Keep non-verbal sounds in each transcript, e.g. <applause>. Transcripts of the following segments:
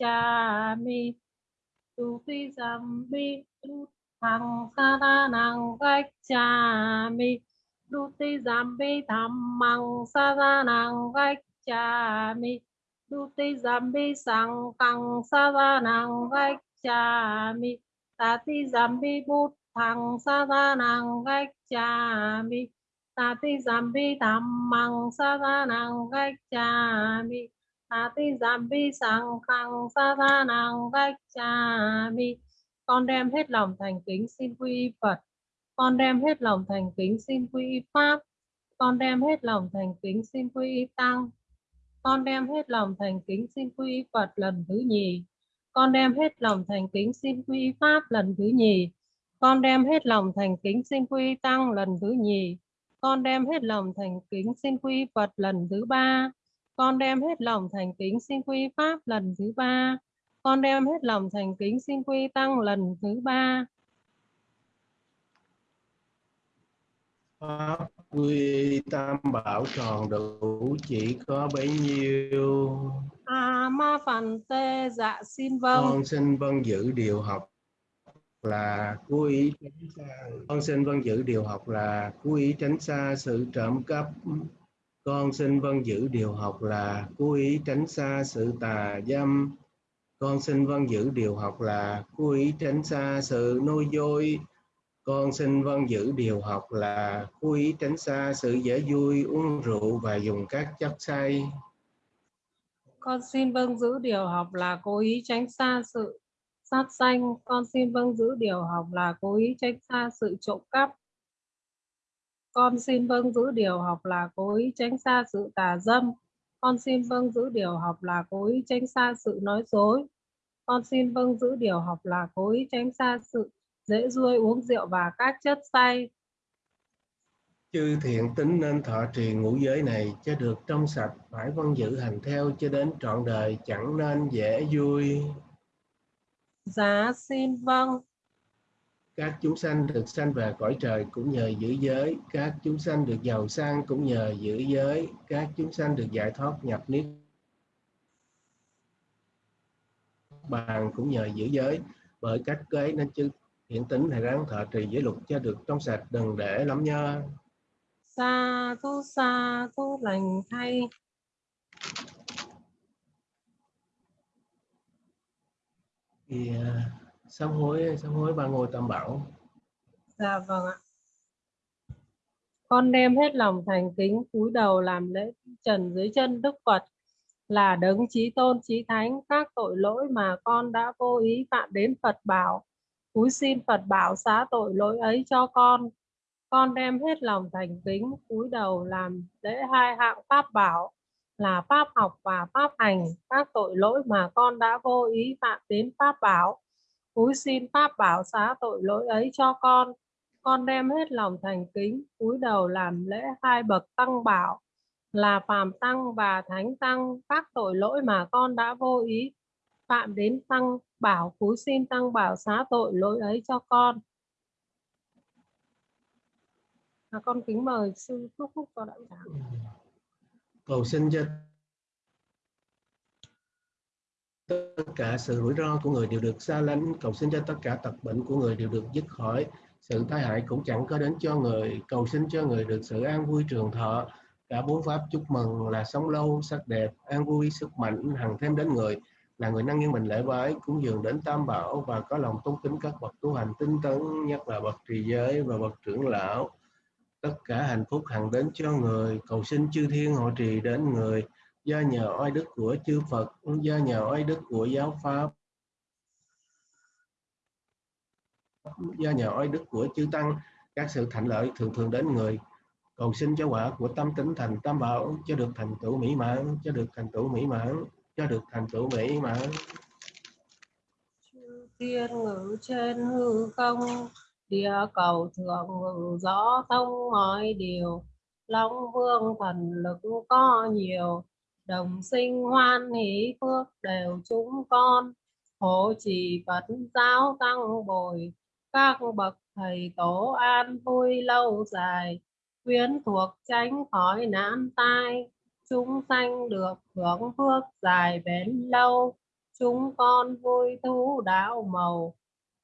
gacchami Tuti zambi thằng sa ta năng gacchami Duti zambi dhammang sa ta năng gacchami Duti zambi sang căng sa ta năng gacchami sam zambi bút thằng sa ta năng gacchami Tati zambi dhammang sa ta năng gacchami Ati Zabbi sang khang, sa tanang vách cha bi con đem hết lòng thành kính xin quy Phật. Con đem hết lòng thành kính xin quy pháp. Con đem hết lòng thành kính xin quy tăng. Con đem hết lòng thành kính xin quy Phật lần thứ nhì. Con đem hết lòng thành kính xin quy pháp lần thứ nhì. Con đem hết lòng thành kính xin quy tăng lần thứ nhì. Con đem hết lòng thành kính xin quy Phật lần thứ ba con đem hết lòng thành kính xin quy pháp lần thứ ba con đem hết lòng thành kính xin quy tăng lần thứ ba Pháp quy tam bảo tròn đủ chỉ có bấy nhiêu. a ma phần tê dạ xin vâng Con xin vâng giữ điều học là cố ý tránh xa. Con xin vâng giữ điều học là cố ý tránh xa sự trộm cắp. Con xin vâng giữ điều học là cố ý tránh xa sự tà dâm. Con xin vâng giữ điều học là cố ý tránh xa sự nuôi dối. Con xin vâng giữ điều học là cố ý tránh xa sự dễ vui, uống rượu và dùng các chất say. con xin vâng giữ điều học là cố ý tránh xa sự sát sanh con xin vâng giữ điều học là cố ý tránh xa sự trộm cắp con xin vâng giữ điều học là cố ý tránh xa sự tà dâm. Con xin vâng giữ điều học là cố ý tránh xa sự nói dối. Con xin vâng giữ điều học là cố ý tránh xa sự dễ ruôi uống rượu và các chất say. Chư thiện tính nên thọ trì ngũ giới này cho được trong sạch, phải vâng giữ hành theo cho đến trọn đời, chẳng nên dễ vui. giá xin vâng Các chúng sanh được sanh về cõi trời cũng nhờ giữ giới, các chúng sanh được giàu sang cũng nhờ giữ giới, các chúng sanh được giải thoát nhập niết bàn cũng nhờ giữ giới. Bởi cách kế nên chư thiện tính hãy ráng thọ trì giới luật cho được trong sạch, đừng để lắm nhơ. sa thu sa thu lành thay à, sám hối, sám hối ba ngôi tam bảo. Dạ vâng ạ. Con đem hết lòng thành kính cúi đầu làm lễ trần dưới chân Đức Phật là đấng chí tôn chí thánh các tội lỗi mà con đã vô ý phạm đến Phật bảo. Cúi xin Phật bảo xá tội lỗi ấy cho con. Con đem hết lòng thành kính cúi đầu làm lễ hai hạng pháp bảo là pháp học và pháp hành các tội lỗi mà con đã vô ý phạm đến pháp bảo. Cúi xin pháp bảo xá tội lỗi ấy cho con. Con đem hết lòng thành kính cúi đầu làm lễ hai bậc tăng bảo là phàm tăng và thánh tăng. Các tội lỗi mà con đã vô ý phạm đến tăng bảo cúi xin tăng bảo xá tội lỗi ấy cho con. À, con kính mời sư thúc phúc cho đạo tràng. Cầu xin cho tất cả sự rủi ro của người đều được xa lánh cầu xin cho tất cả tật bệnh của người đều được dứt khỏi. Sự tai hại cũng chẳng có đến cho người, cầu xin cho người được sự an vui trường thọ. Cả bốn pháp chúc mừng là sống lâu, sắc đẹp, an vui, sức mạnh, hằng thêm đến người. Là người năng nghiêng mình lễ bái, cúng dường đến tam bảo và có lòng tôn kính các bậc tu hành tinh tấn, nhất là bậc trì giới và bậc trưởng lão. Tất cả hạnh phúc hằng đến cho người, cầu xin chư thiên hộ trì đến người do nhờ oai đức của chư Phật, do nhờ oai đức của giáo pháp. Do nhờ oai đức của chư tăng, các sự thành lợi thường thường đến người. Cầu xin cho quả của tâm tính thành tam bảo, cho được thành tựu mỹ mãn, cho được thành tựu mỹ mãn, cho được thành tựu mỹ mãn. Chư thiên ngự trên hư không, địa cầu thượng ngự rõ thông mọi điều, long vương thần lực có nhiều đồng sinh hoan hỷ phước đều chúng con. Hộ trì phật giáo tăng bồi, các bậc thầy tổ an vui lâu dài. Quyến thuộc tránh khỏi nạn tai, chúng sanh được hưởng phước dài bền lâu. Chúng con vui thú đạo màu,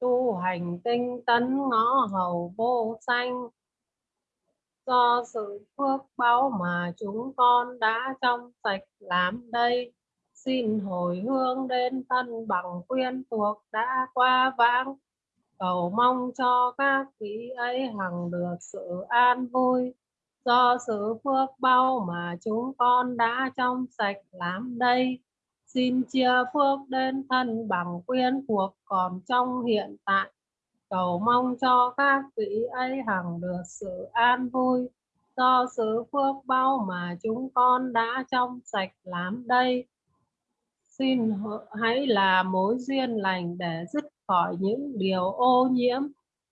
tu hành tinh tấn ngõ hầu vô sanh do sự phước báo mà chúng con đã trong sạch làm đây. Xin hồi hương đến thân bằng quyên thuộc đã qua vãng. Cầu mong cho các vị ấy hằng được sự an vui. Do sự phước bao mà chúng con đã trong sạch làm đây, xin chia phước đến thân bằng quyên thuộc còn trong hiện tại cầu mong cho các vị ấy hằng được sự an vui. Do sự phước bao mà chúng con đã trong sạch làm đây. Xin hãy là mối duyên lành để dứt khỏi những điều ô nhiễm,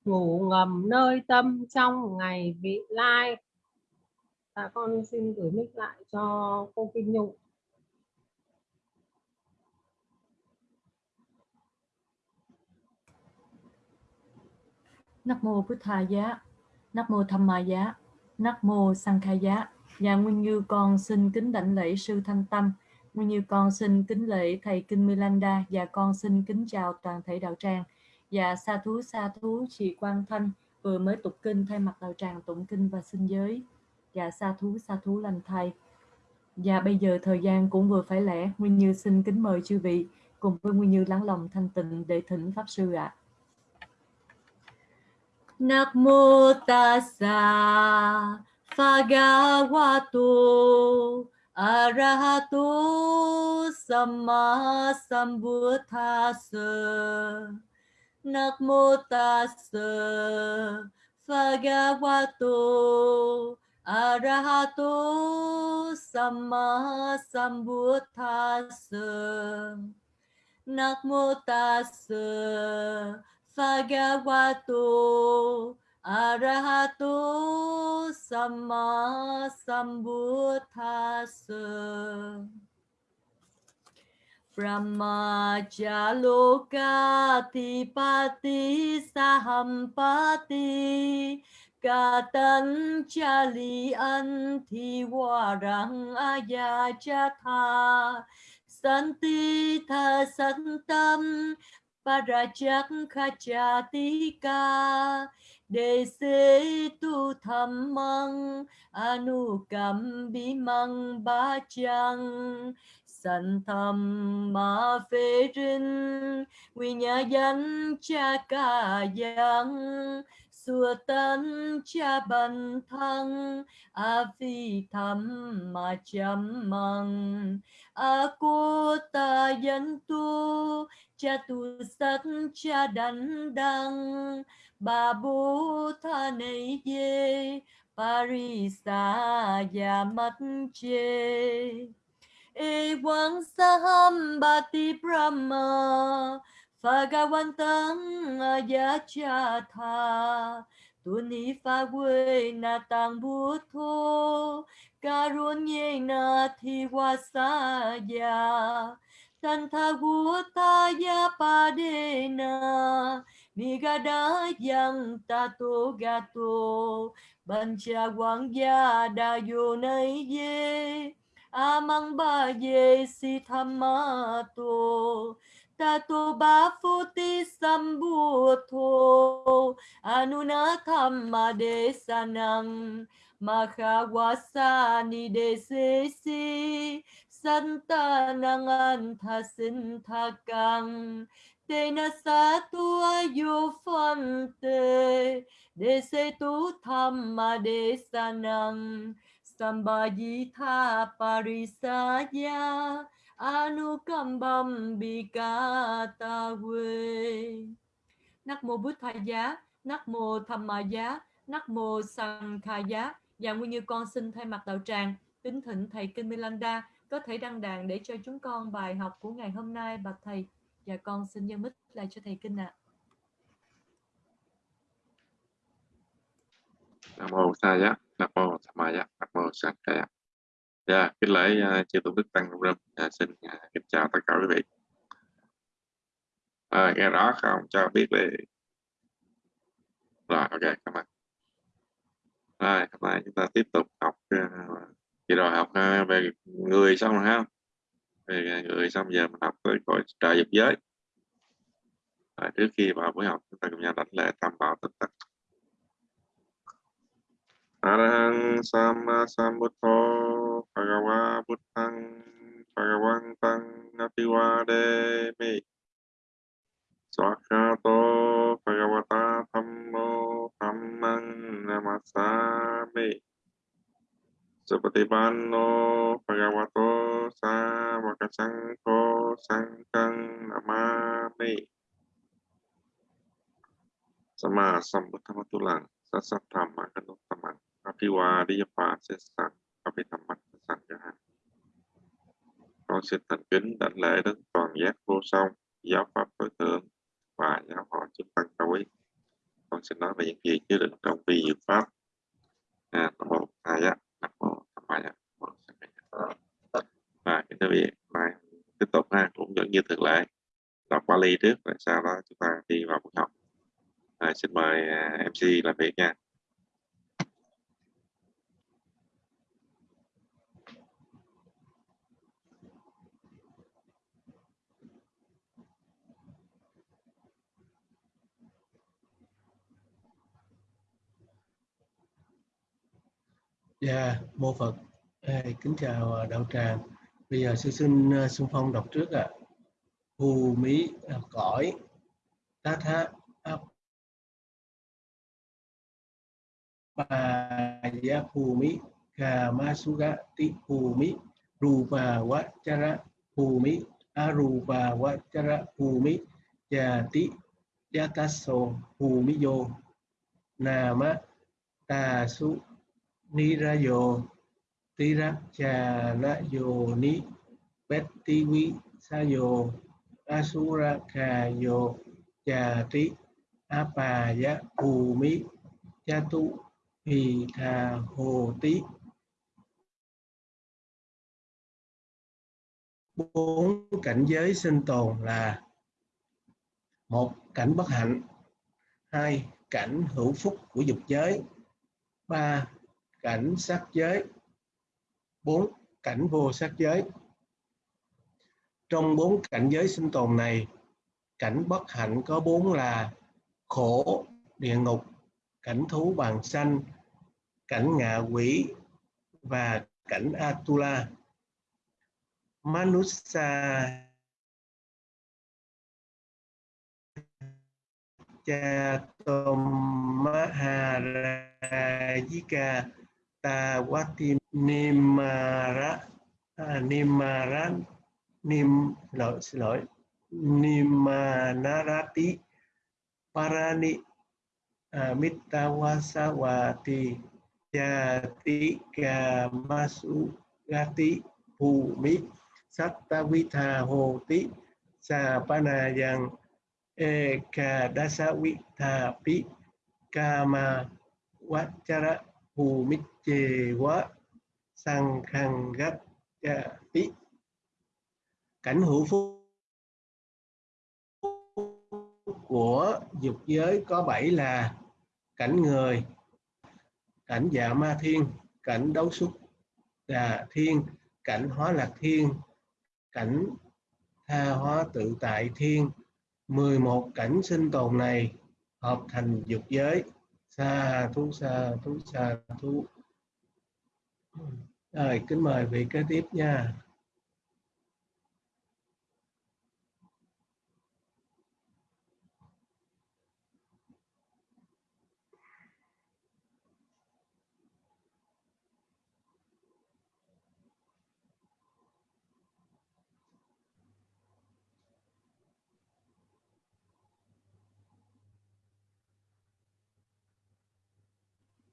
ngủ ngầm nơi tâm trong ngày vị lai. Dạ con xin gửi mic lại cho cô Kim Nhung. Nắc mô Bụt tha Giá, Nắc mô Tham Ma Giá, Nắc mô Sang Khai Giá. Và Nguyên Như con xin kính đảnh lễ sư Thanh Tâm, Nguyên Như con xin kính lễ thầy Kinh Milanda và dạ con xin kính chào toàn thể đạo tràng và sa thú sa thú chị Quang Thanh vừa mới tục kinh thay mặt đạo tràng tụng kinh và xin giới và sa thú sa thú lành thầy và bây giờ thời gian cũng vừa phải lẽ Nguyên Như xin kính mời chư vị cùng với Nguyên Như lắng lòng thanh tịnh để thỉnh pháp sư ạ. À. Namo tassa bhagavato arahato samma sambuddhassa Namo tassa bhagavato arahato samma sambuddhassa Namo tassa Bhagavato, Arahato, Samma Sambuddhassa Brahmajaloka Pati Sahampati Katan Chali Anti Warang Ayajatha. Santi Tha Santam Parajakhachatika Dese tu tham mang Anukam ba bachang Sanh tham ma phê rin Quy nhà danh cha ca yang Xua tân cha bần thăng, A phi tham ma chăm măng. Aku cô ta dân tu, cha tu sát, cha đắn đăng. Bà bố ờ, tha này dê parisa ya mắt chê e quang saham bati brahma Phagawantang Ayachatha Tuni pha quê na tang bút thô Karunyena ye na thi wa sa ya Santagutaya padena Nigada yang tato gato Bancha wangya dayo nay Amang ba ye si thamato Tato ba sambuto Anuna thamma desanang Makawasa ni desesi santa nangan thasin thakang te na sa tu ayo phante de se tu thamma de sanang sambayi tha parisaya anukambam bikata we Nắc mô Bút Thầy Giá, Nắc mô Tham Ma Giá, Nắc mô Sang tha Giá. Và Nguyên Như con xin thay mặt đạo tràng kính thịnh thầy Kinh Milanda có thể đăng đàn để cho chúng con bài học của ngày hôm nay bạch thầy và con xin nhân mít lại cho thầy kinh ạ. À. Nam mô Sa Giá, Nam mô Tham Ma Giá, Nam mô Sa Ca Giá. Dạ, kính lễ uh, chư tổ đức tăng râm. Dạ, xin uh, kính chào tất cả quý vị. À, nghe rõ không? Cho biết đi. Rồi, ok, cảm ơn. Rồi, hôm nay chúng ta tiếp tục học à, kỳ rồi học à, về người xong rồi ha. Về người xong giờ mình học tới cõi trời dục giới. Rồi, trước khi vào buổi học chúng ta cùng nhau đánh lễ tam bảo tất tật Arahang Sama Sambuddho Bhagava Buddhang Bhagavantang Apiwademi Sakato Bhagavata Thammo Thammang Namasami. Supatipanno Bhagavato Savakasangho Sangkang Namami. Sama Sambuddhamatulang Sasatthamma Kanuttaman Apiwadiyapa Sessan Apithammat Sangha Con xin thành kính đảnh lễ đến toàn giác vô song, giáo pháp tối thượng và giáo họ chức văn cao quý. Con xin nói về những gì chứa đựng trong vi diệu pháp. À, nam mô a di nam mô á và kính thưa việc mai tiếp tục ha cũng vẫn như thường lệ. Đọc Bali trước rồi sau đó chúng ta đi vào buổi học. À, xin mời à, MC làm việc nha. Dạ, mô Phật. Hey, kính chào à, đạo tràng. Bây giờ sư xin à, xung phong đọc trước ạ. À. Hù mỹ à, cõi tá tha áp bà ya hù mỹ kà ma su ga ti hù mỹ rù bà wa chara hù mỹ a rù bà wa chara hù mí già tí yata so hù mỹ yo nà ma tà su Nirayo Tirachalayo Ni Bettiwi Sayo Asura Kayo Chati Apaya Bhumi Chatu Hì Thà Hồ Tí bốn cảnh giới sinh tồn là một cảnh bất hạnh, hai cảnh hữu phúc của dục giới, ba cảnh sắc giới. Bốn cảnh vô sắc giới. Trong bốn cảnh giới sinh tồn này, cảnh bất hạnh có bốn là khổ, địa ngục, cảnh thú bằng sanh, cảnh ngạ quỷ và cảnh atula. Manusa cha tom maharajika Tawati Nimara à, Nimaran Nim lỗi xin lỗi Nimanarati Parani à, Mitawasawati Jati Kamasu Gati Bhumi Sattavitha Hoti Sapanayang pi Kama Vachara Bhumit chề quá, sang khăn gắt cha tí. Cảnh hữu phúc của dục giới có bảy là cảnh người, cảnh dạ ma thiên, cảnh đấu xúc đà thiên, cảnh hóa lạc thiên, cảnh tha hóa tự tại thiên. 11 cảnh sinh tồn này hợp thành dục giới sa thú sa thú sa thú rồi, kính mời vị kế tiếp nha.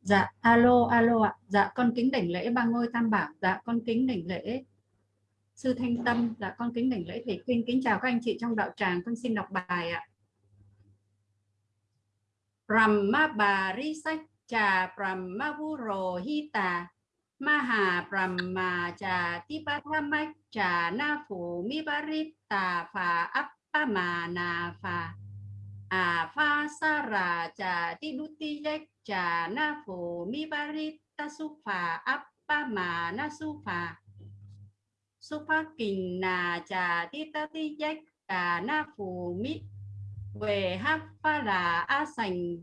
Dạ, alo, alo ạ. Dạ, con kính đảnh lễ ba ngôi tam bảo. Dạ, con kính đảnh lễ sư Thanh Tâm. Dạ, con kính đảnh lễ thầy Quyên. Kính chào các anh chị trong đạo tràng. Con xin đọc bài ạ. Brahma Barisaccha Brahma Vurohita Maha Brahma Cha Tipathamaccha Na Phủ Mibarita Phà Appamana Phà À Pha Sara Cha Tidutiyek trà na phổ mi ba ri ta su phà áp ba mà na su phà su phát kình nà trà ti ta ti dách cà na phù mi về hát pha là a sành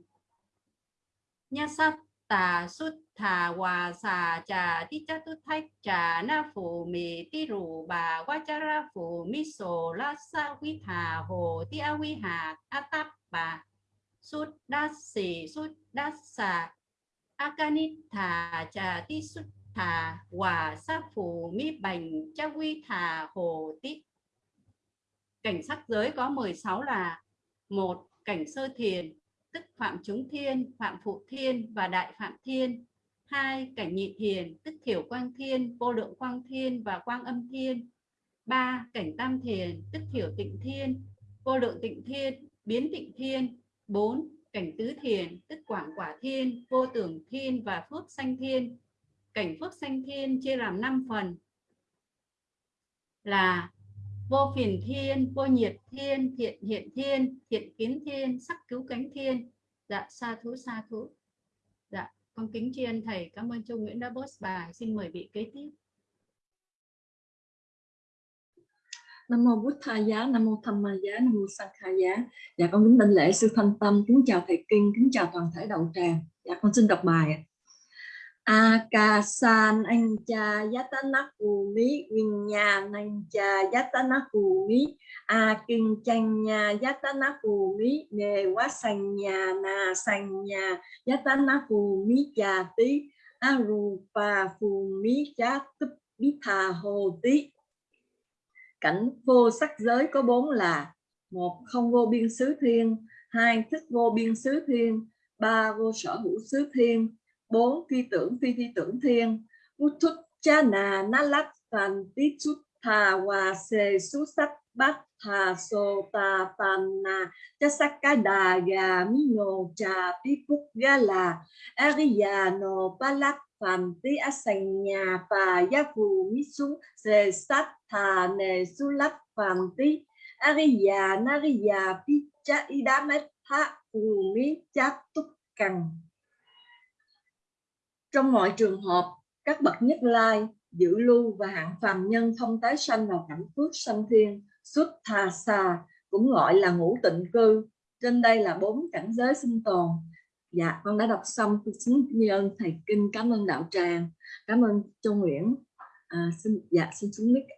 nha sát tà sút thà hòa xà trà ti cha tu thách trà na phù mì ti rù bà qua cha ra phù mi sổ la sa quy thà hồ ti a quy hà a táp bà sút đa sĩ sút đa xà. A trà ti sút thà, hòa sa phù mi bành, cha quy thà hồ ti cảnh sắc giới có 16 là, một, cảnh sơ thiền, tức phạm chúng thiên, phạm phụ thiên và đại phạm thiên. Hai, cảnh nhị thiền, tức thiểu quang thiên, vô lượng quang thiên và quang âm thiên. Ba, cảnh tam thiền, tức thiểu tịnh thiên, vô lượng tịnh thiên, biến tịnh thiên bốn, cảnh tứ thiền, tức quảng quả thiên, vô tưởng thiên và phước sanh thiên. Cảnh phước sanh thiên chia làm 5 phần. Là vô phiền thiên, vô nhiệt thiên, thiện hiện thiên, thiện kiến thiên, sắc cứu cánh thiên. Dạ sa thú sa thú. Dạ con kính tri ân thầy. Cảm ơn Trung nguyễn đã post bài. Xin mời vị kế tiếp. Nam mô Bụt Tha giá, Nam mô Tham Ma giá, Nam mô Sang Kha giá. Dạ con kính đảnh lễ sư Thanh Tâm, kính chào thầy Kinh, kính chào toàn thể đạo tràng. Dạ con xin đọc bài akasan ancha yatana kumi vinyanancha yatana kumi akincanya yatana kumi nevasanya na sanya yatana kumi chati arupa kumi chatup bitha hồ tí cảnh vô sắc giới có bốn là, một, không vô biên xứ thiên, hai, thức vô biên xứ thiên, ba, vô sở hữu xứ thiên, bốn phi tưởng phi phi tưởng thiên. Uthut chana nalat tan tí chút thà hòa sê su sắc bát thà sô ta tan na. Cha sắc ca đà gà mi nô cha tí cúc ga là ariya nô ba lắc phàm tí ác sành nhà và gia phù mi su sê sát thà nề su lắc phàm tí ariya nariya pi cha idamet tha phù mi cha túc cằng trong mọi trường hợp, các bậc nhất lai, giữ lưu và hạng phàm nhân không tái sanh vào cảnh phước sanh thiên, xuất thà xà, cũng gọi là ngũ tịnh cư. Trên đây là bốn cảnh giới sinh tồn. Dạ, con đã đọc xong. Xin như ơn thầy Kinh, cảm ơn đạo tràng, cảm ơn Châu Nguyễn. À, xin dạ xin xuống mic.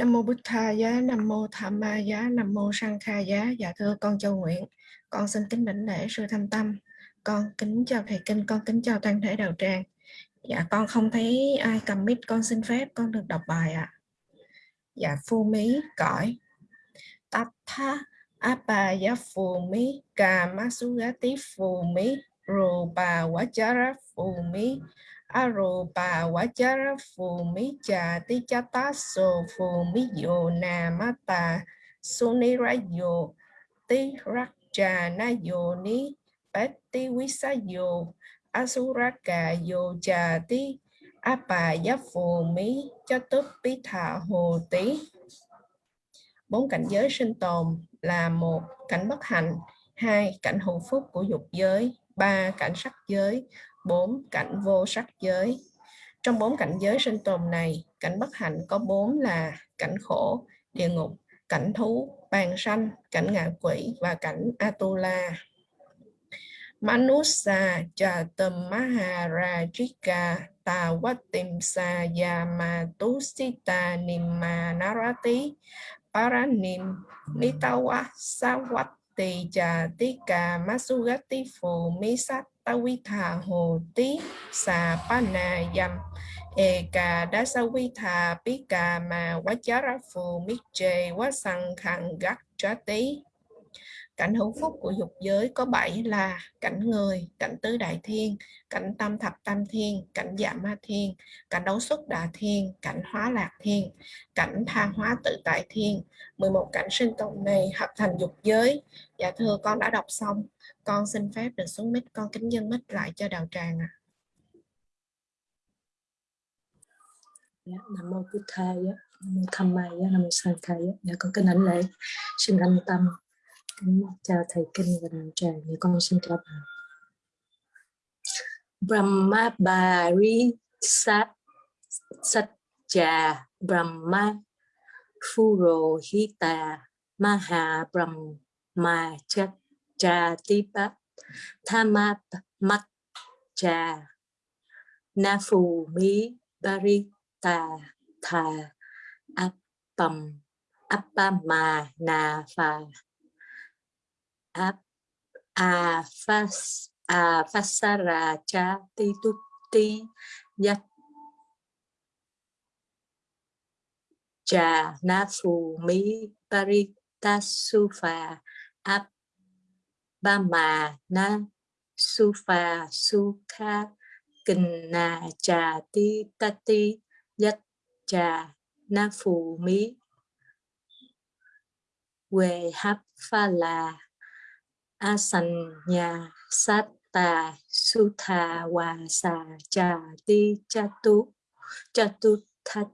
Nam mô Bụt Tha giá, Nam mô Tham Ma giá, Nam mô Sang Kha giá. Dạ thưa con Châu Nguyện, con xin kính đảnh lễ sư Thanh Tâm. Con kính chào thầy kinh, con kính chào toàn thể đạo tràng. Dạ con không thấy ai cầm mic, con xin phép con được đọc bài ạ. À. dạ phu mí cõi tatta apa giá phù mí Kamasugati phù mí Rupa Vajara phù mí Arupa Vajara phù mí Chà Ti Chata So phù mí Yo Namata Sunirayo Ti na Yo Ni Patti Visayo Asuraka Yo Chà Ti Apaya phù mí bí Thà Hồ Tí bốn cảnh giới sinh tồn là một cảnh bất hạnh, hai cảnh hữu phúc của dục giới, ba cảnh sắc giới bốn cảnh vô sắc giới. Trong bốn cảnh giới sinh tồn này, cảnh bất hạnh có bốn là cảnh khổ, địa ngục, cảnh thú, bàn sanh, cảnh ngạ quỷ và cảnh atula. Manusa jatamaharajika Tawatimsa Yamatusita nimanarati Paranim Nitawa Sawati Jatika Masugati Phù Tawitha Hồ Tí Sa Panayam Eka Dasawitha Pika Ma Wachara Phù Mitche Wasang Khang Gak Chati Cảnh hữu phúc của dục giới có bảy là cảnh người, cảnh tứ đại thiên, cảnh tam thập tam thiên, cảnh dạ ma thiên, cảnh đấu xuất đà thiên, cảnh hóa lạc thiên, cảnh tha hóa tự tại thiên. 11 cảnh sinh tồn này hợp thành dục giới. Dạ thưa con đã đọc xong. Con xin phép được xuống mic, con kính dân mic lại cho đạo tràng ạ. À. Dạ, Nam mô Bụt Thầy, Nam mô Tham Mai, Nam mô Sang Thầy. Dạ con kính ảnh lễ, xin anh tâm kính chào thầy kinh và đạo tràng dạ con xin chào bà Brahma Bari Sat Satcha Brahma Furohita Maha Brahma Chatipat Thamat Mat Cha phù Mi Barita Tha, Appam Appama Na Pha a a phas a phasara cha ti tu ti yat cha na phù mi su sufa ap ba ma na sufa sukha kinh na cha ti ta ti yat cha na phù mi quê hấp pha la su satta sutha wasa cha ti cha tu cha tu thắt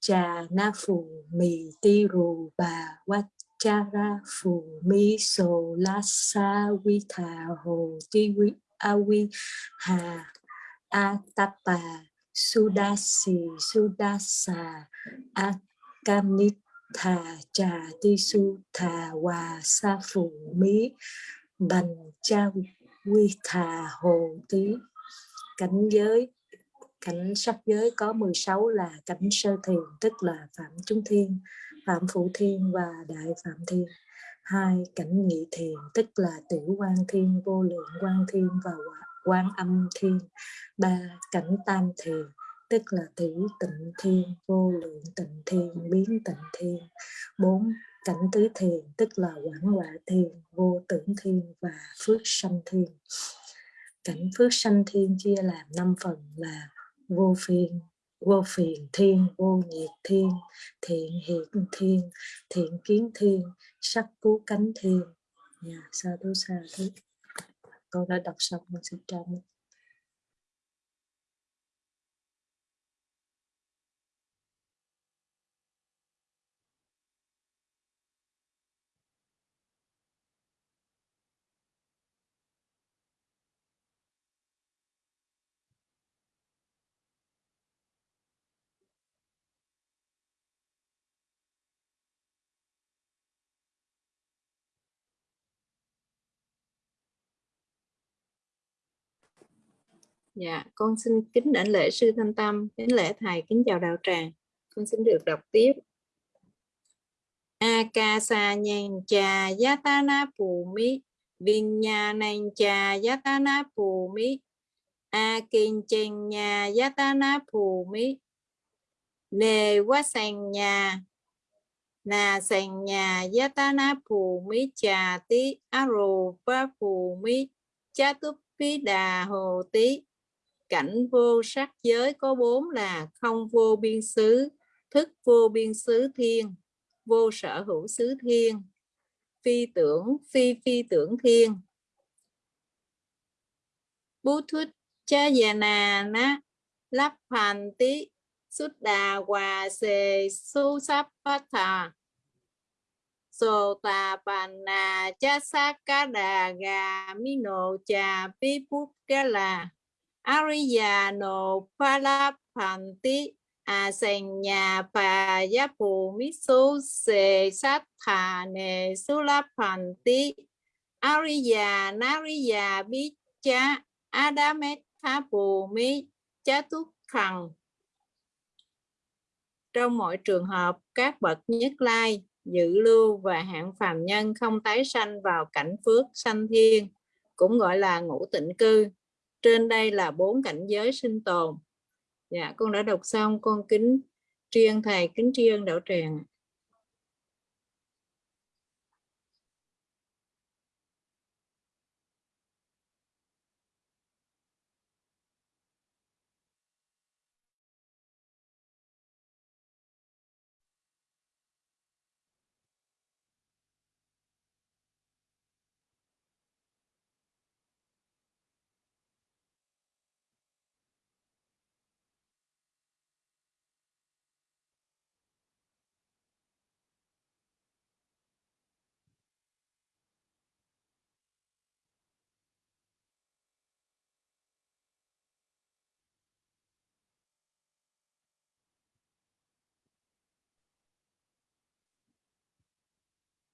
cha na phù mì ti rù bà wat cha ra phù mi so la sa vi thà hồ ti vi a vi hà a sudasi sudasa a kamit thà trà ti su thà hòa sa phù mí bành cha quy thà hồ tí cảnh giới, cảnh sắc giới có 16 là cảnh sơ thiền, tức là phạm chúng thiên phạm phụ thiên và đại phạm thiên. Hai cảnh nhị thiền, tức là tiểu quan thiên, vô lượng quan thiên và quan âm thiên. Ba cảnh tam thiền, tức là thủy tịnh thiên, vô lượng tịnh thiên, biến tịnh thiên. Bốn cảnh tứ thiền, tức là quảng quả thiền vô tưởng thiên và phước sanh thiên. Cảnh phước sanh thiên chia làm năm phần là vô phiền vô phiền thiên, vô nhiệt thiên, thiện hiện thiên, thiện kiến thiên, sắc cứu cánh thiên. Dạ, Nhà sa thú sa thú con đã đọc xong, con xin chào Dạ, con xin kính đảnh lễ sư Thanh Tâm, kính lễ thầy, kính chào đạo tràng. Con xin được đọc tiếp. Akasa nhan cha yatana pumi vinyanan cha yatana pumi akinchenya yatana pumi ne wasanya na sành nhà yatana pumi cha trà tí arupa pumi mỹ cha túc đà hồ tí cảnh vô sắc giới có bốn là không vô biên xứ, thức vô biên xứ thiên, vô sở hữu xứ thiên, phi tưởng, phi phi tưởng thiên. Bú thuyết cha già nà ná lắp hành tí xuất đà hòa xề su sắp phát thà. Sô tà bàn nà cha sát cá đà gà mi nộ trà pi phút cá là ariya Palapanti Asenya la phàn tí à sành ariya nariya bicha cha adamet tha trong mọi trường hợp, các bậc nhất lai dự lưu và hạng phàm nhân không tái sanh vào cảnh phước sanh thiên, cũng gọi là ngũ tịnh cư trên đây là bốn cảnh giới sinh tồn. Dạ con đã đọc xong, con kính tri ân thầy, kính tri ân đạo tràng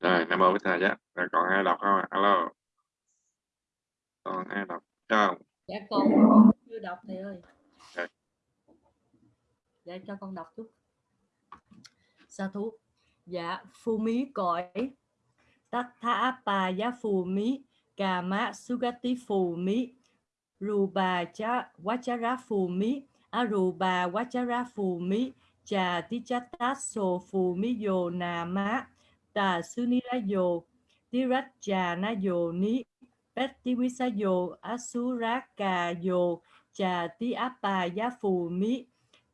rồi nam mô với thầy giá rồi còn ai đọc không ạ? alo. Còn ai đọc không? Dạ con chưa đọc thầy ơi. Dạ. dạ cho con đọc chút. Sa thú. Dạ phu mí cõi. Tát tha pa giá phù mí. Cà mã sugati phù mí. Ruba cha vachara phù mí. Aruba vachara phù mí. Trà tichata so phù mí. Yo nà má tà sunila yo tiracha na Dồ ni Pettiwisa rá asuraka Dồ, trà tí apa giá phù mí,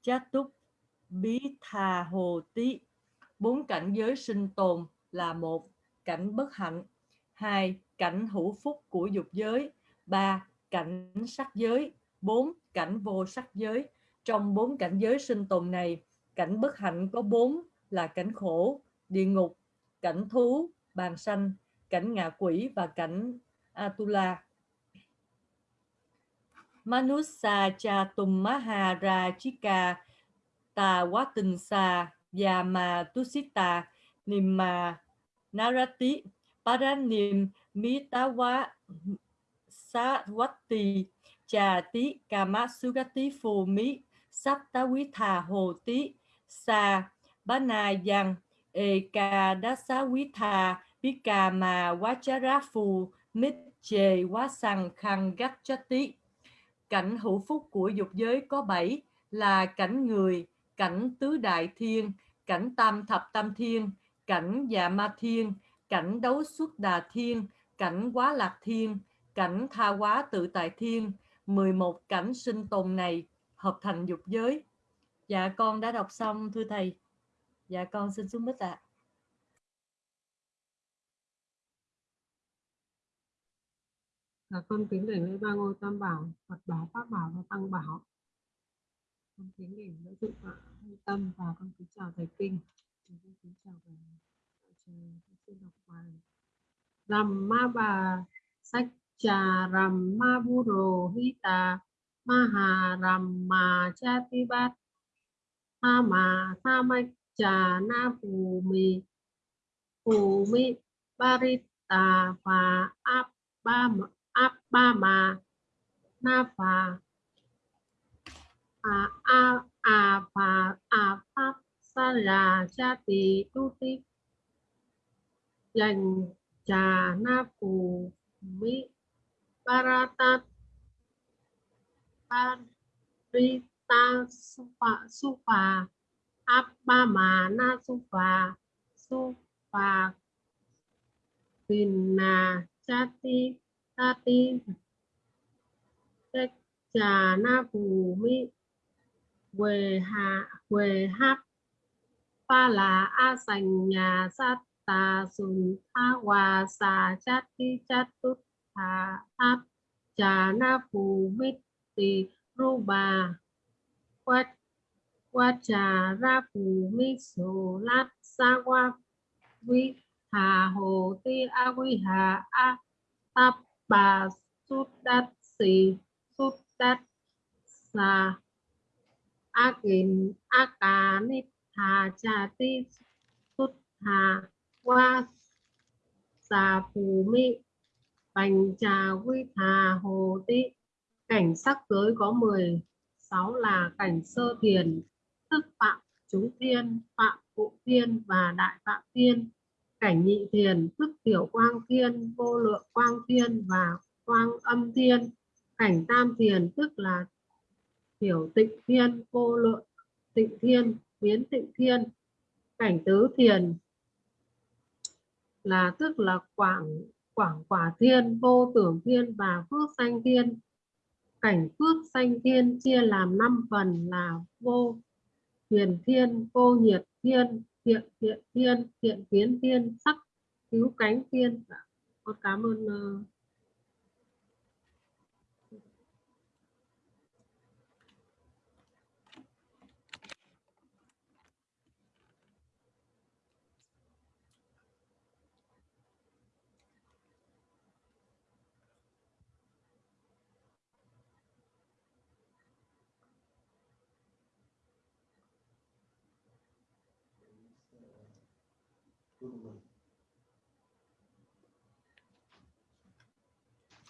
chá túc bí thà hồ tí. Bốn cảnh giới sinh tồn là một, cảnh bất hạnh. Hai, cảnh hữu phúc của dục giới. Ba, cảnh sắc giới. Bốn, cảnh vô sắc giới. Trong bốn cảnh giới sinh tồn này, cảnh bất hạnh có bốn là cảnh khổ, địa ngục cảnh thú, bàn sanh, cảnh ngạ quỷ và cảnh atula. Manusa cha tum maharajika tà quá tình sa yama tusita nimma narati, paranim mitawa Sarvati Trà Tí Cà Mát Sugati Phù Mí Sắc Quý Thà Hồ Tí Sa Bá Eka dasa Ê Ca Đá Xá Quý Thà Bí Cảnh hữu phúc của dục giới có bảy là cảnh người, cảnh tứ đại thiên, cảnh tam thập tam thiên, cảnh dạ ma thiên, cảnh đấu xuất đà thiên, cảnh quá lạc thiên, cảnh tha quá tự tại thiên, 11 cảnh sinh tồn này hợp thành dục giới. Dạ con đã đọc xong thưa thầy. Dạ con xin xuống mít ạ. Dạ con kính đảnh lễ ba ngôi tam bảo, Phật bảo, Pháp bảo và Tăng bảo. Con kính đảnh lễ thượng tọa tâm và con kính chào thầy kinh. Con kính chào thầy đạo xin đọc bài. Rằm ma bà sách trà rằm ma bu rồ hita ma hà rằm ma cha ti bát tha ma tha mạch trà na phù mì phù mi barita và áp ba áp ba na và à, a a a và a pháp, sa là cha tỳ, tu ti. Dành trà na phù mi Bharata Parita Supa Supa appa Abhamana na su pha Vinna chati tati trà na phù mi quê hạ quê hát. Pa là a sành, nhà sát tà sùn a hòa xà chát ti chát tút, thà áp trà na phù mít tì ru bà. Quét qua trà ra phù mi sổ lát sa qua vi hà hồ ti a quy hà a. Tap bà sút đát xì, sút đát sa a kìm a cà nít hà trà ti sút hà qua xà phù mi. Bành trà quy hà hồ ti. Cảnh sắc giới có 16 là cảnh sơ thiền tức phạm chúng thiên phạm phụ thiên và đại phạm thiên cảnh nhị thiền tức tiểu quang thiên vô lượng quang thiên và quang âm thiên cảnh tam thiền, tức là tiểu tịnh thiên, vô lượng tịnh thiên, biến tịnh thiên. Cảnh tứ thiền là tức là quảng quảng quả thiên, vô tưởng thiên và phước sanh thiên. Cảnh phước sanh thiên chia làm năm phần là vô huyền thiên cô nhiệt thiên, thiện thiện thiên, thiện kiến thiên, sắc, cứu cánh thiên. Dạ, con cảm ơn ờ,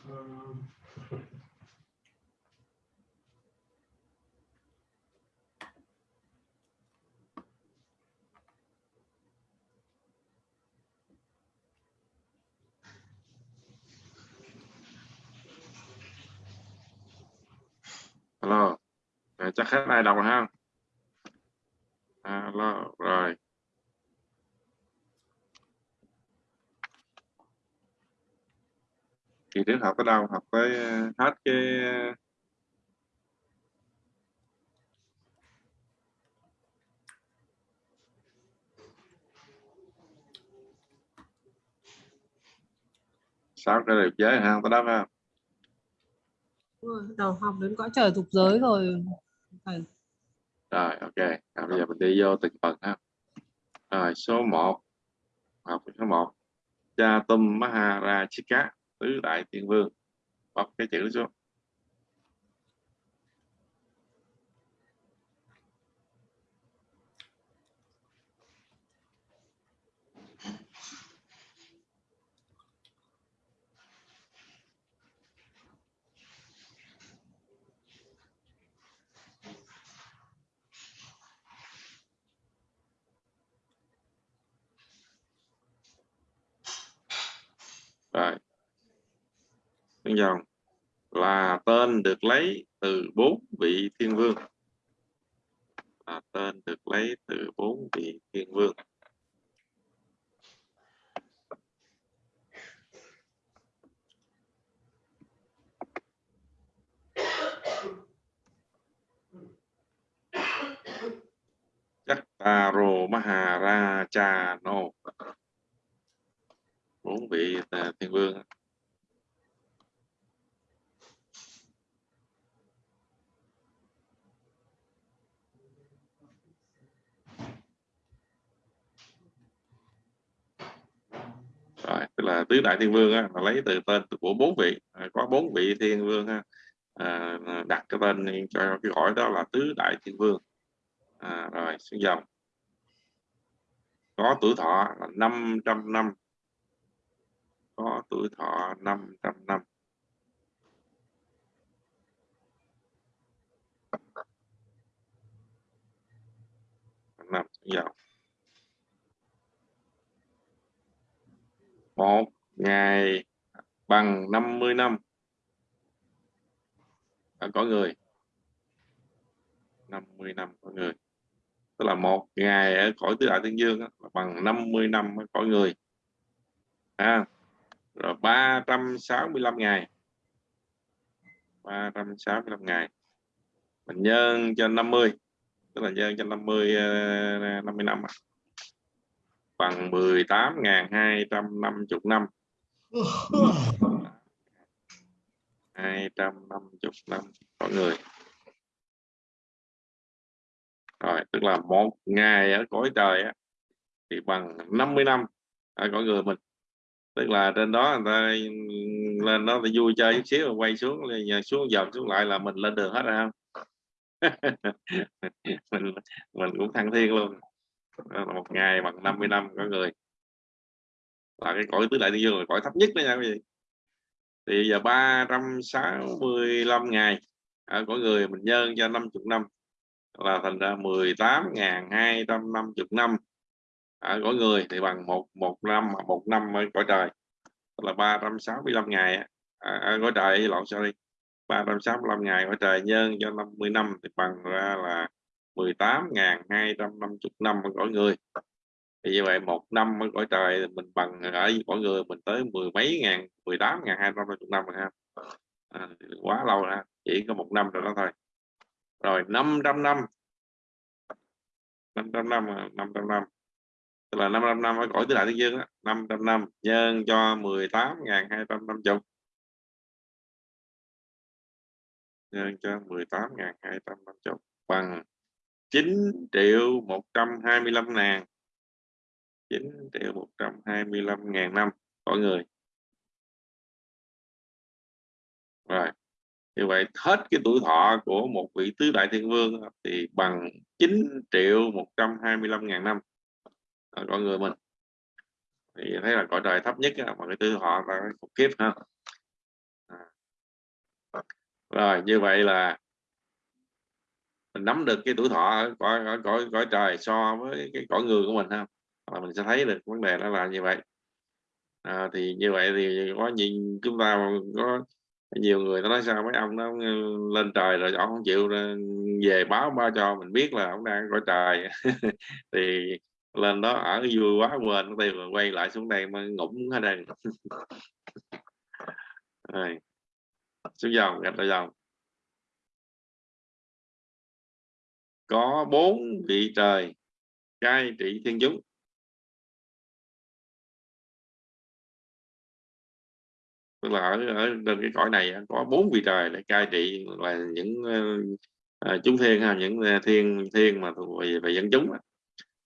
uh, alo chắc hết ai đọc rồi ha. À, Alo rồi. Kỳ trước học tới đâu? Học tới ờ, hết cái ờ, sáu cái đẹp giới ha tới đó ha, đầu học đến cõi trời dục giới rồi thầy rồi ok. À, bây giờ mình đi vô từng phần ha. Rồi số 1 học số 1 cha tum maharajika tứ đại tiên vương. Bóc cái chữ xuống rồi. Tương dòng. Là tên được lấy từ bốn vị thiên vương. Là tên được lấy từ bốn vị thiên vương. Chattaro Maharajano bốn vị à, thiên vương rồi tức là tứ đại thiên vương á, là lấy từ tên của bốn vị à, có bốn vị thiên vương á, à, à, đặt cái tên cho cái gọi đó là tứ đại thiên vương. À, rồi xuống dòng có tuổi thọ là 500 năm có tuổi thọ 500 năm. Năm xuống dòng một ngày bằng 50 năm. À, có người. 50 năm có người. Tức là một ngày ở cõi tứ đại thiên dương đó, bằng 50 năm có người. À, rồi 365 ngày. 365 ngày. Mình nhân cho 50 tức là nhân cho 50 50 năm ờ, bằng 18.250 năm 250 năm có người. Rồi tức là một ngày ở cõi trời á, thì bằng 50 năm ở cõi người mình tức là trên đó người ta lên đó thì vui chơi chút xíu rồi quay xuống xuống dọc xuống lại là mình lên đường hết rồi không? <laughs> Mình mình cũng thăng thiên luôn. Đó là một ngày bằng 50 năm có người. Là cái cõi tứ đại thiên dương là cõi thấp nhất đó nha quý vị. Thì giờ 365 ngày ở cõi người mình nhân cho 50 năm. Là thành ra 18.250 năm ở mỗi người thì bằng một một năm một năm ở cõi trời. Tức là 365 ngày ở, ở à, à, cõi trời lộn sorry 365 ngày cõi trời nhân cho 50 năm thì bằng ra là 18.250 năm ở cõi người. Thì như vậy một năm ở cõi trời thì mình bằng ở cõi người mình tới mười mấy ngàn 18 ngàn hai trăm năm rồi ha. À, quá lâu ha. Chỉ có một năm rồi đó thôi. Rồi 500 năm. 500 năm 500 năm. À, tức là 55 năm ở cõi tứ đại thế dương đó, 500 năm nhân cho 18.250 nhân cho 18.250 bằng 9 triệu 125 ngàn. 9 triệu 125 ngàn năm mỗi người. Rồi như vậy hết cái tuổi thọ của một vị tứ đại thiên vương thì bằng 9 triệu 125 ngàn năm ở con người mình. Thì thấy là cõi trời thấp nhất mà cái tư họ là khủng khiếp ha. À. Rồi như vậy là mình nắm được cái tuổi thọ ở cõi ở cõi cõi trời so với cái cõi người của mình ha. Là mình sẽ thấy được vấn đề đó là như vậy. À, thì như vậy thì có nhìn chúng ta có nhiều người nó nói sao mấy ông nó lên trời rồi ông không chịu ờ, về báo ba cho mình biết là ông đang cõi trời. <laughs> Thì lên đó ở vui quá quên tiền rồi quay lại xuống đây mà ngủng ở đây rồi. Xuống dòng gạch ra dòng. Có bốn vị trời cai trị thiên chúng. Tức là ở, ở trên cái cõi này có bốn vị trời để cai trị là những uh, chúng thiên ha những ờ, thiên thiên mà thuộc về, về dân chúng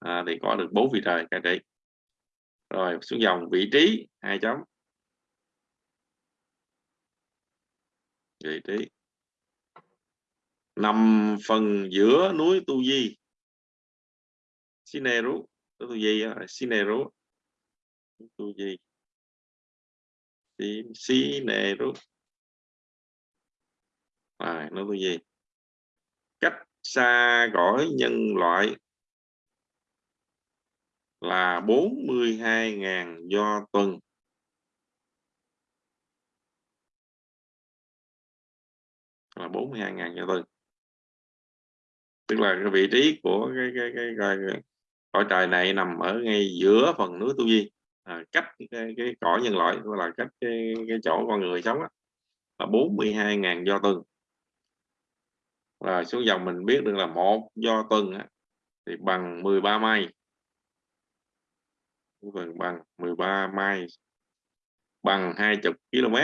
à, thì có được bốn vị trời cai trị. Rồi xuống dòng vị trí hai chấm. Vị trí. Nằm phần giữa núi tu di. Sineru tu di sineru. Tu di. Sineru. À, nó tu di. Cách xa cõi nhân loại là 42.000 do tuần. Là 42.000 do tuần. Tức là cái vị trí của cái cái cái, cái, cái cõi trời này nằm ở ngay giữa phần núi tu di. À, cách cái, cái cõi nhân loại gọi là cách cái, cái chỗ con người sống đó, là 42.000 do tuần. Là xuống dòng mình biết được là một do tuần á, thì bằng 13 mai phần bằng 13 mai bằng 20 km.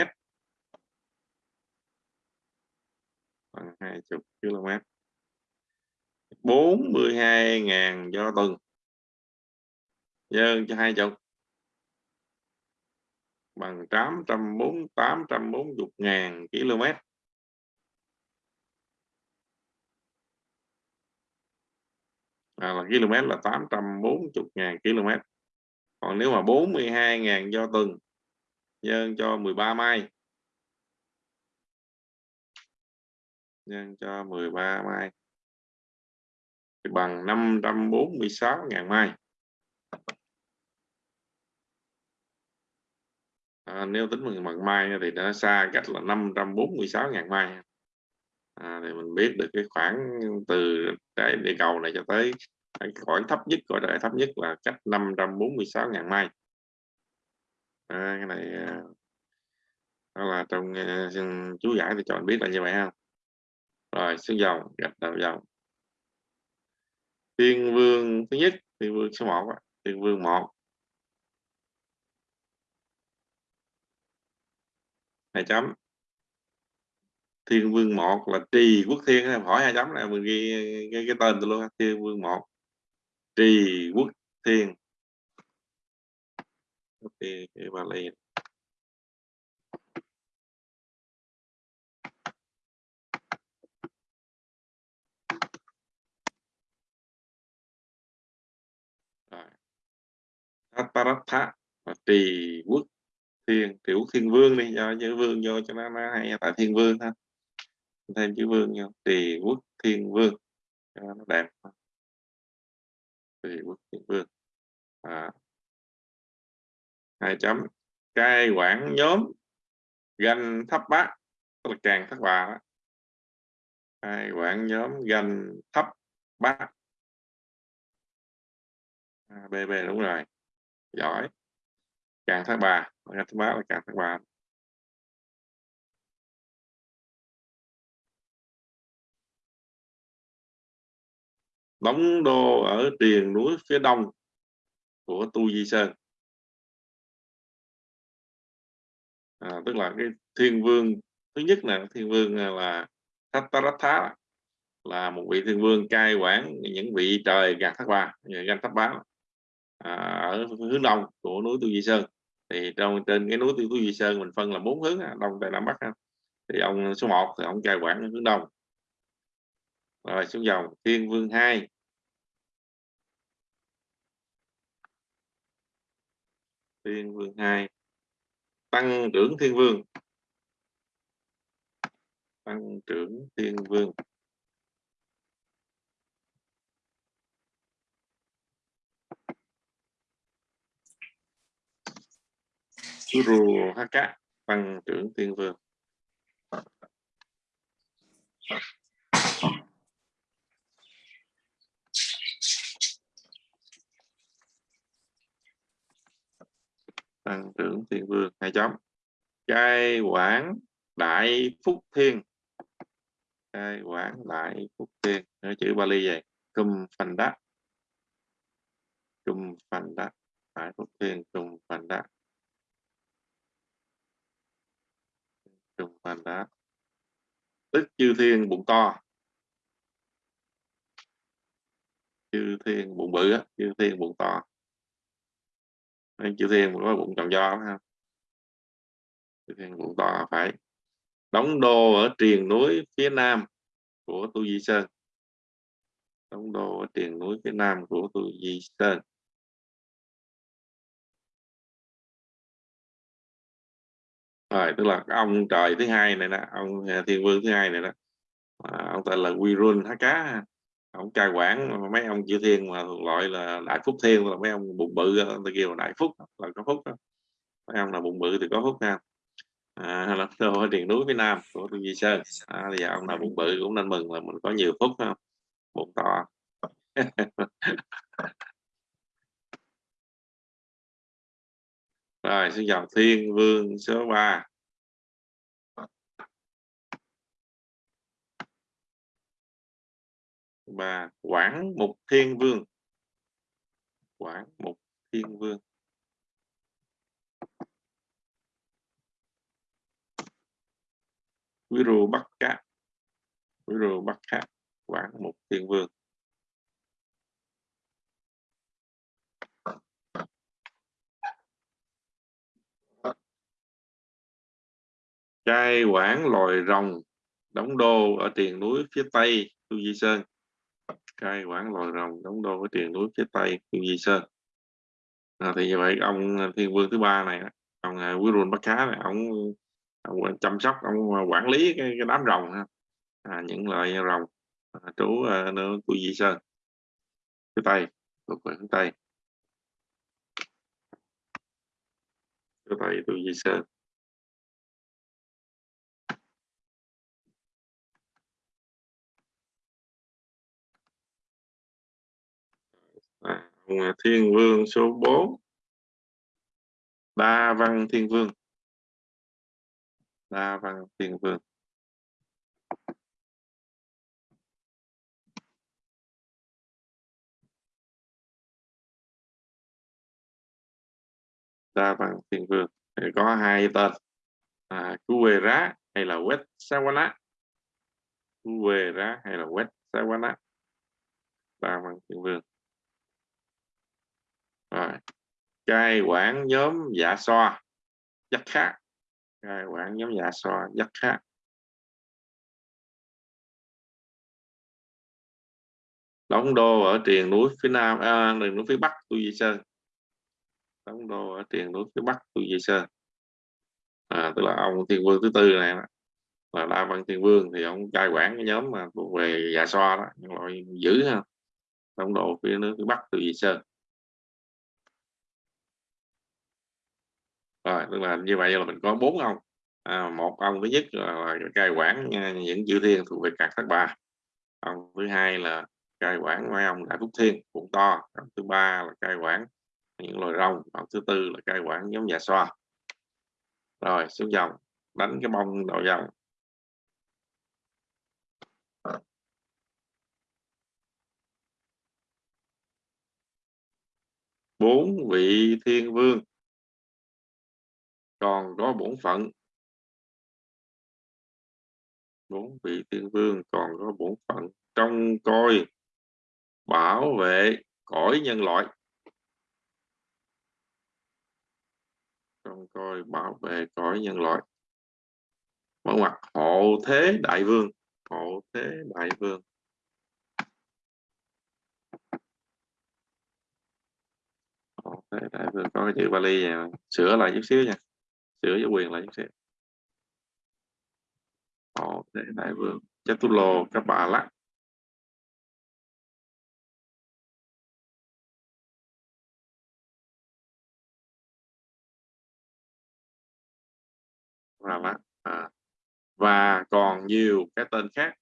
Bằng 20 km. 42.000 do tuần. Nhân cho 20 bằng 840 840 ngàn km. À, là km là 840.000 km còn nếu mà 42.000 do tuần nhân cho 13 mai. Nhân cho 13 mai. Thì bằng 546.000 mai. À, nếu tính bằng bằng mai thì nó xa cách là 546.000 mai. À, thì mình biết được cái khoảng từ trái địa cầu này cho tới khoảng thấp nhất gọi là thấp nhất là cách 546.000 mai. À, cái này à, đó là trong uh, chú giải thì cho anh biết là như vậy ha. Rồi xuống dầu gạch đầu dầu thiên vương thứ nhất thiên vương số 1 thiên vương 1 hai chấm. Thiên vương 1 là trì quốc thiên hỏi hai chấm này mình ghi cái, cái tên tôi luôn thiên vương 1 trì quốc thiên. Thì bà lì rồi. Taratha là trì quốc thiên. Trì quốc thiên vương đi do chữ vương vô cho nó, nó hay tại thiên vương ha thêm chữ vương vô. Trì quốc thiên vương. Cho nó đẹp thì quốc thiên vương à. hai chấm. Cai quản nhóm ganh thấp bát tức là càng thất bà cai quản nhóm ganh thấp bát. À, bb đúng rồi. Giỏi. Càng thất bà ganh thấp bát là càng thất bà đóng đô ở triền núi phía đông của tu di sơn. À, tức là cái thiên vương thứ nhất là thiên vương à, là Tattaratha là một vị thiên vương cai quản những vị trời gạt thác ba gạt tháp bá. À, ở hướng đông của núi tu di sơn. Thì trong trên cái núi tu di sơn mình phân là bốn hướng à, đông tây nam bắc thì ông số 1 thì ông cai quản hướng đông rồi, xuống dòng, thiên vương 2 thiên vương 2 tăng trưởng thiên vương. Tăng trưởng thiên vương. Guru Haka tăng trưởng thiên vương. Tăng trưởng thiên vương hai chấm. Cai quản đại phúc thiên. Cai quản đại phúc thiên. Nói chữ Bali vậy. Cum phần đắc. Cum phần đắc. Đại phúc thiên cum phần đắc. Cum phần đắc. Tức chư thiên bụng to. Chư thiên bụng bự á, chư thiên bụng to chư thiên có bụng tròn do ha. Chữ thiên bụng to phải. Đóng đô ở triền núi phía nam của tu di sơn. Đóng đô ở triền núi phía nam của tu di sơn. Rồi tức là ông trời thứ hai này đó ông à, thiên vương thứ hai này đó à, ông tên là Wirun Há Cá ông cai quản mấy ông chư thiên mà loại là đại phúc thiên là mấy ông bụng bự người kêu là đại phúc là có phúc đó. mấy ông là bụng bự thì có phúc ha à, <laughs> là ở điền núi phía nam của tu di sơn. À, thì ông nào bụng bự cũng nên mừng là mình có nhiều phúc không? Bụng to. <laughs> Rồi xin chào thiên vương số 3 và quảng mục thiên vương. Quảng mục thiên vương. Quý rù bắc cá quý rù bắc cá quảng mục thiên vương. Trai quản loài rồng, đóng đô ở tiền núi phía tây tu di sơn cai quản loài rồng đóng đô với tiền núi phía tây tu di sơn à, thì như vậy ông à, thiên vương thứ ba này ông à, quý rùn bắt cá này ông, ông à, chăm sóc ông quản lý cái, cái đám rồng ha. À, những loài rồng à, trú uh, nơi tu di sơn phía tây thuộc về phía tây phía tây tu di sơn thiên vương số 4 đa văn thiên vương. Đa văn thiên vương. Đa văn thiên vương. Thì có hai tên. À, Kuwera hay là West Sawana Kuwera hay là West Sawana đa văn thiên vương rồi. Cai quản nhóm dạ so. Rất khác. Cai quản nhóm dạ so rất khác. Đóng đô ở triền núi phía nam à, triền núi phía bắc tu di sơn đóng đô ở triền núi phía bắc tu di sơn à, tức là ông thiên vương thứ tư này là đa văn thiên vương thì ông cai quản cái nhóm mà thuộc về dạ xoa đó. Những loại dữ ha. Đóng đô phía nước phía bắc tu di sơn rồi tức là như vậy là mình có bốn ông. À, một ông thứ nhất là, là cai quản à, những chữ thiên thuộc về cạc thất bà. Ông thứ hai là cai quản mấy ông đại phúc thiên cũng to. Ông thứ ba là cai quản những loài rồng. Ông thứ tư là cai quản nhóm nhà xoa. Rồi xuống dòng đánh cái bông đầu dòng. Bốn vị thiên vương còn có bổn phận. Bốn vị tiên vương, còn có bổn phận. Trông coi, bảo vệ cõi nhân loại. Trông coi, bảo vệ cõi nhân loại. Mở mặt hộ thế đại vương. Hộ thế đại vương. Hộ thế đại vương, có cái chữ vali này. sửa lại chút xíu nha sửa giới quyền lại xem họ để đại vương chất lô các bà lắc. Và lắc à. và còn nhiều cái tên khác.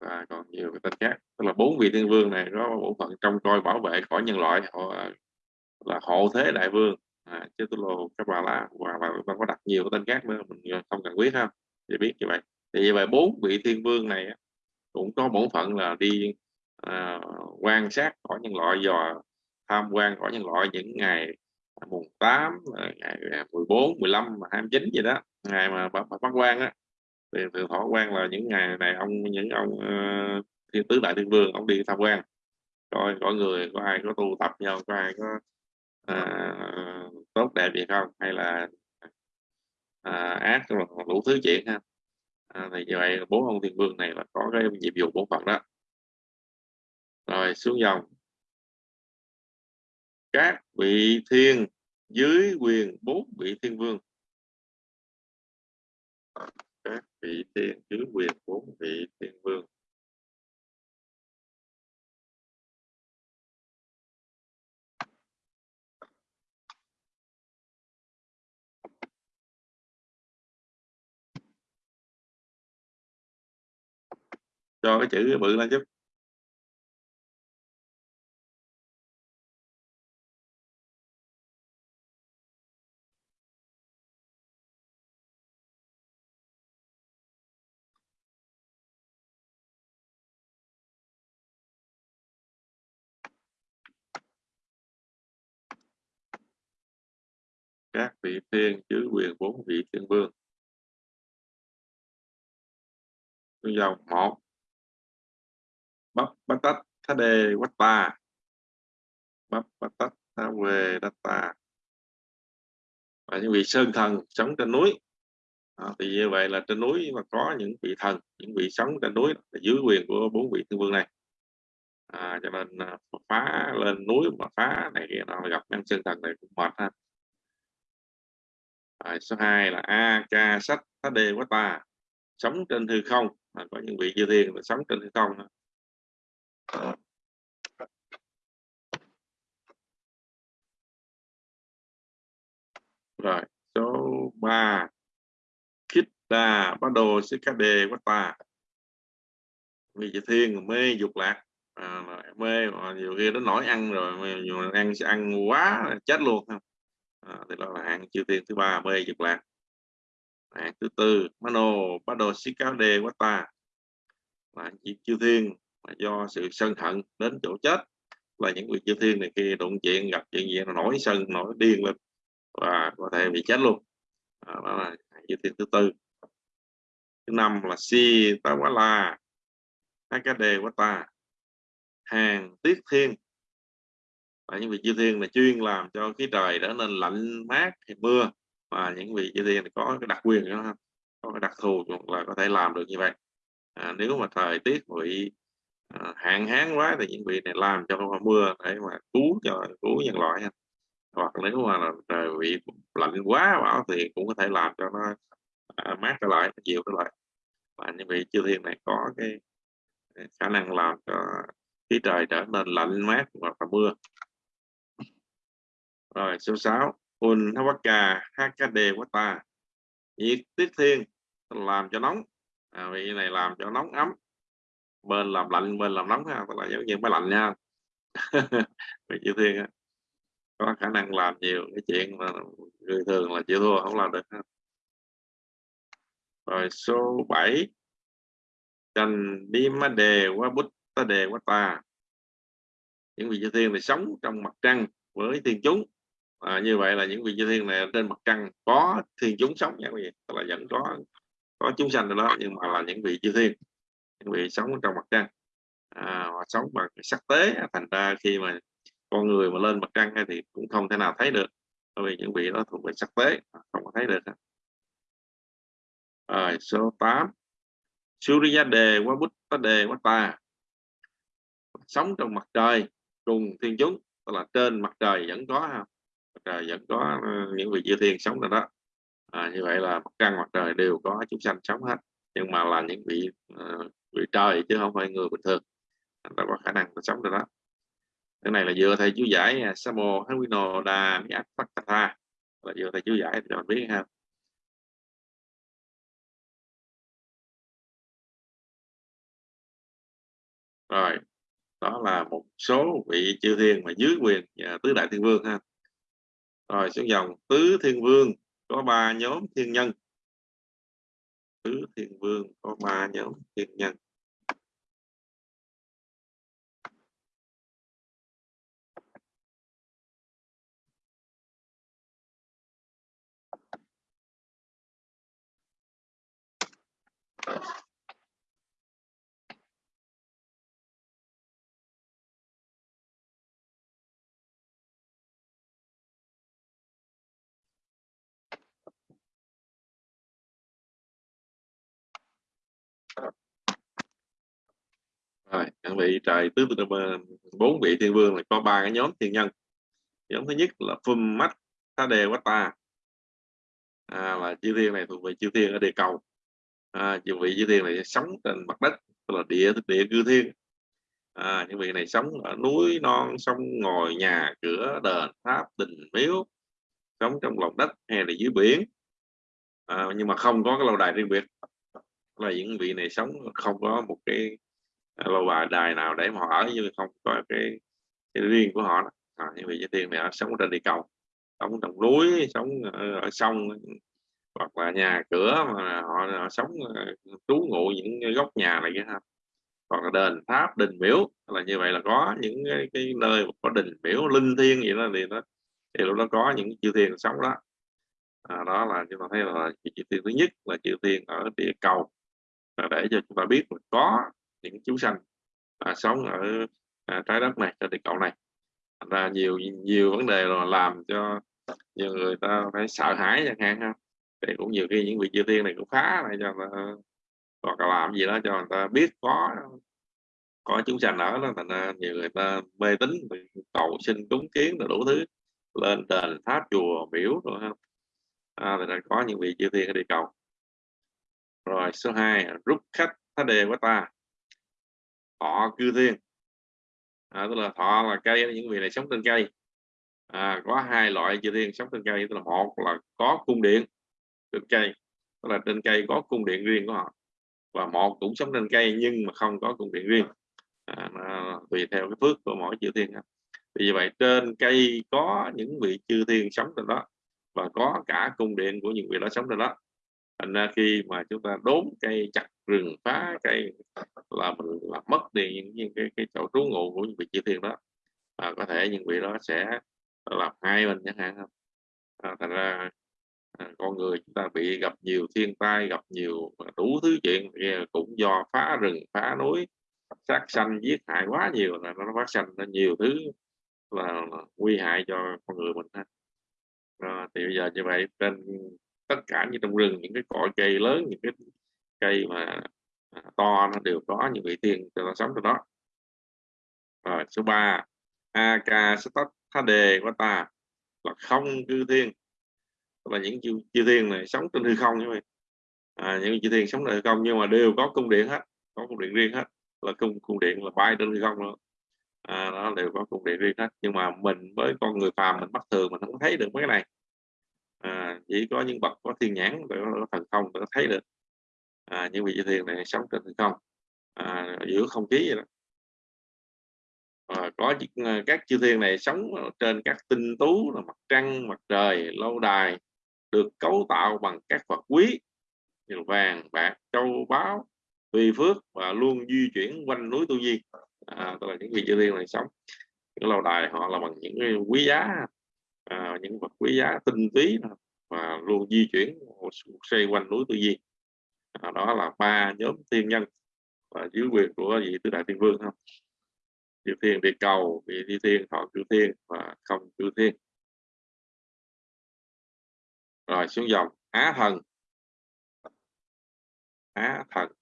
Và còn nhiều cái tên khác. Tức là bốn vị thiên vương này có bộ phận trong coi bảo vệ khỏi nhân loại họ à, là hộ thế đại vương. À, chứ tôi lô các bà là và bà có đặt nhiều cái tên khác nữa mình à, không cần biết ha để biết như vậy. Thì như vậy bốn vị thiên vương này cũng có bổn phận là đi à, quan sát khỏi nhân loại dò tham quan khỏi nhân loại những ngày à, mùng 8 ngày 14 15 29 gì đó ngày mà bắt quan á thì thường thọ quan là những ngày này ông những ông uh, thiên tứ đại thiên vương ông đi tham quan. Coi có người có ai có tu tập nhau có ai có uh, tốt đẹp gì không hay là uh, ác đủ thứ chuyện ha. À, thì như vậy bốn ông thiên vương này là có cái nhiệm vụ bổn phận đó. Rồi xuống dòng. Các vị thiên dưới quyền bốn vị thiên vương các vị thiên dưới quyền bốn vị thiên vương. Cho cái chữ bự lên chút. Các vị thiên chứ quyền bốn vị thiên vương. Dòng một. Bắp bát tách thá đề quát ta bắp bát tách thá về đát ta và những vị sơn thần sống trên núi. À, thì như vậy là trên núi mà có những vị thần những vị sống trên núi là dưới quyền của bốn vị thiên vương này. À, cho nên à, phá lên núi mà phá này kia nó gặp nhân sơn thần này cũng mệt ha à, số 2 là a ca sách thá đề quá ta sống trên hư không. À, có những vị chư thiên là sống trên hư không à. rồi số 3 khích đà bắt đồ sẽ ca đề quá ta vì chư thiên mê dục lạc. À, mê nhiều khi nó nổi ăn rồi mà, mà ăn ăn quá chết luôn. không à, thì đó là hạng chư thiên thứ ba mê dục lạc. Hạng thứ tư mano bado sikade wata là chư thiên mà do sự sân hận đến chỗ chết. Là những vị chư thiên này khi đụng chuyện gặp chuyện gì nó nổi sân nổi điên lên và có thể bị chết luôn. À, đó là chư thiên thứ tư. Thứ năm là si tawala hakade ta. Hàng tiết thiên và những vị chư thiên là chuyên làm cho khí trời trở nên lạnh mát thì mưa và những vị chư thiên có cái đặc quyền đó có cái đặc thù là có thể làm được như vậy. À, nếu mà thời tiết bị à, hạn hán quá thì những vị này làm cho mưa để mà cứu cho cứu nhân loại hoặc nếu mà là trời bị lạnh quá bão thì cũng có thể làm cho nó à, mát trở lại chịu trở lại. Và những vị chư thiên này có cái khả năng làm cho khí trời trở nên lạnh mát hoặc là mưa rồi số 6 un hawaka quá wata nhiệt tiết thiên làm cho nóng. À, vị này làm cho nóng ấm. Bên làm lạnh bên làm nóng ha tức là giống như máy lạnh nha. <laughs> Vị chư thiên có khả năng làm nhiều cái chuyện mà người thường là chịu thua không làm được ha. rồi số 7 Trần đi má đề quá bút ta đề quá ta. Những vị chư thiên này sống trong mặt trăng với thiên chúng à, như vậy là những vị chư thiên này trên mặt trăng có thiên chúng sống nha quý vị. Tức là vẫn có có chúng sanh đó nhưng mà là những vị chư thiên những vị sống trong mặt trăng. À, họ sống bằng sắc tế thành ra khi mà con người mà lên mặt trăng thì cũng không thể nào thấy được bởi vì những vị đó thuộc về sắc tế à, không có thấy được rồi số 8 Surya đề quá bút ta đề quá ta. Sống trong mặt trời cùng thiên chúng tức là trên mặt trời vẫn có trời vẫn có ờ, những vị chư thiên sống rồi đó. À, như vậy là mặt trăng mặt trời đều có chúng sanh sống hết. Nhưng mà là những vị uh, vị trời chứ không phải người bình thường. Ta có khả năng sống được đó. Cái này là vừa thầy chú giải à, Samo Hanwino Đa Miat Fakata là vừa thầy chú giải thì mình biết ha. Rồi đó là một số vị chư thiên mà dưới quyền à, tứ đại thiên vương ha rồi, xuống dòng. Tứ thiên vương, có ba nhóm thiên nhân. Tứ thiên vương, có ba nhóm thiên nhân. Rồi các vị trời tứ bốn vị thiên vương là có ba cái nhóm thiên nhân. Nhóm thứ nhất là phum mắt ta đề quá ta. À, là chư thiên này thuộc về chư thiên ở địa cầu. À, chư vị chư thiên này sống trên mặt đất là địa địa cư thiên. À, những vị này sống ở núi non sông ngồi nhà cửa đền tháp đình miếu sống trong lòng đất hay là dưới biển. À, nhưng mà không có cái lâu đài riêng biệt. Là những vị này sống không có một cái lâu bài đài nào để mà họ ở nhưng không có cái, cái riêng của họ à, như vậy chư thiên này họ sống trên địa cầu sống trong núi sống ở sông hoặc là nhà cửa mà họ, họ sống ờ, trú ngụ những góc nhà này kia ha. Hoặc là đền tháp đình miếu là như vậy là có những cái, cái nơi có đình miếu linh thiêng gì đó thì nó thì lúc đó có những chư thiên sống đó. À, đó là chúng ta thấy là chư thiên thứ nhất là chư thiên ở địa cầu. Để cho chúng ta biết là có những chú sanh à, sống ở à, trái đất này trên địa cầu này. Thành ra nhiều nhiều vấn đề là làm cho nhiều người ta phải sợ hãi chẳng hạn ha. Thì cũng nhiều khi những vị chư thiên này cũng phá lại cho người ta hoặc là làm gì đó cho người ta biết có có chúng sanh ở đó. Thành ra nhiều người ta mê tín cầu xin cúng kiến là đủ thứ lên đền tháp chùa biểu rồi ha. À, thì có những vị chư thiên ở địa cầu. Rồi số 2 rút khách thá đề của ta thọ cư thiên. À, tức là thọ là cây những vị này sống trên cây. À, có hai loại chư thiên sống trên cây tức là một là có cung điện trên cây tức là trên cây có cung điện riêng của họ và một cũng sống trên cây nhưng mà không có cung điện riêng. À, nó tùy theo cái phước của mỗi chư thiên vì vậy trên cây có những vị chư thiên sống trên đó và có cả cung điện của những vị đó sống trên đó thành ra khi mà chúng ta đốn cây chặt rừng phá cây là mình làm mất đi những, những cái, cái chỗ trú ngụ của những vị chư thiên đó à, có thể những vị đó sẽ làm hai mình chẳng hạn. Không à, thành ra à, con người chúng ta bị gặp nhiều thiên tai gặp nhiều à, đủ thứ chuyện cũng do phá rừng phá núi sát sanh giết hại quá nhiều là nó phát sanh ra nhiều thứ là nguy hại cho con người mình ha. À, thì bây giờ như vậy trên tất cả như trong rừng những cái cội cây lớn những cái cây mà à, to nó đều có những vị tiên cho nó sống trong đó. Rồi số 3 Aka Đề ta là không cư thiên. Là những chư, chư thiên này sống trên hư không như vậy. À, những chư thiên sống trên hư không nhưng mà đều có cung điện hết có cung điện riêng hết. Là cung cung điện là bay trên hư không luôn. À, nó đều có cung điện riêng hết. Nhưng mà mình với con người phàm mình bắt thường mình không thấy được mấy cái này à, chỉ có những bậc có thiên nhãn để có thần thông để thấy được. À, những vị chư thiên này sống trên thần không à, giữa không khí vậy đó. À, có ờ, các chư thiên này sống trên các tinh tú là mặt trăng mặt trời lâu đài được cấu tạo bằng các vật quý như vàng bạc châu báu tùy phước và luôn di chuyển quanh núi tu di. À, tức là những vị chư thiên này sống những lâu đài họ là bằng những quý giá à, những vật quý giá tinh túy và luôn di chuyển xoay quanh núi tu di à, đó là ba nhóm thiên nhân và dưới quyền của vị tứ đại thiên vương không chư thiên địa cầu vị thi thiên thọ chư thiên và không chư thiên. Rồi xuống dòng á thần. Á thần.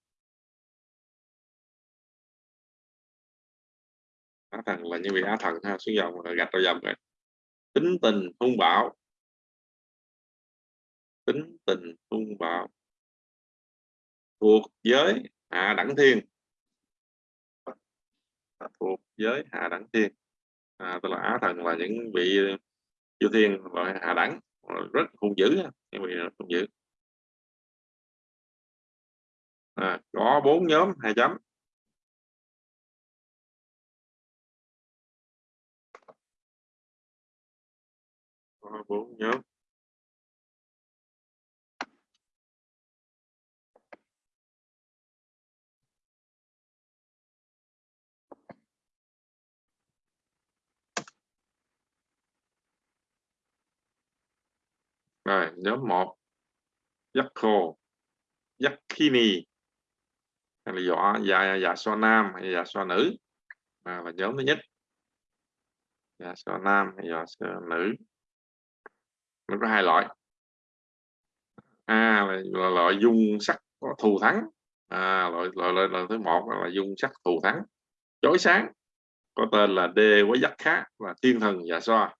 Á thần là những vị á thần ha xuống dòng gạch đầu dòng rồi tính tình hung bạo. Tính tình hung bạo. Thuộc giới hạ đẳng thiên. Thuộc giới hạ đẳng thiên. À, tức là á thần là những vị chư thiên loại hạ đẳng. Rất hung dữ những vị hung dữ. À, có bốn nhóm hai chấm có bốn nhóm. Rồi nhóm 1 Yakko Yakini. Hay là dọa dạ dạ so nam hay dạ so nữ. À, là nhóm thứ nhất. Dạ so nam hay dạ so nữ nó có hai loại. A là, là loại dung sắc có thù thắng. À, loại, loại, loại, loại thứ một là dung sắc thù thắng. Chói sáng có tên là D với giác khác và thiên thần và so.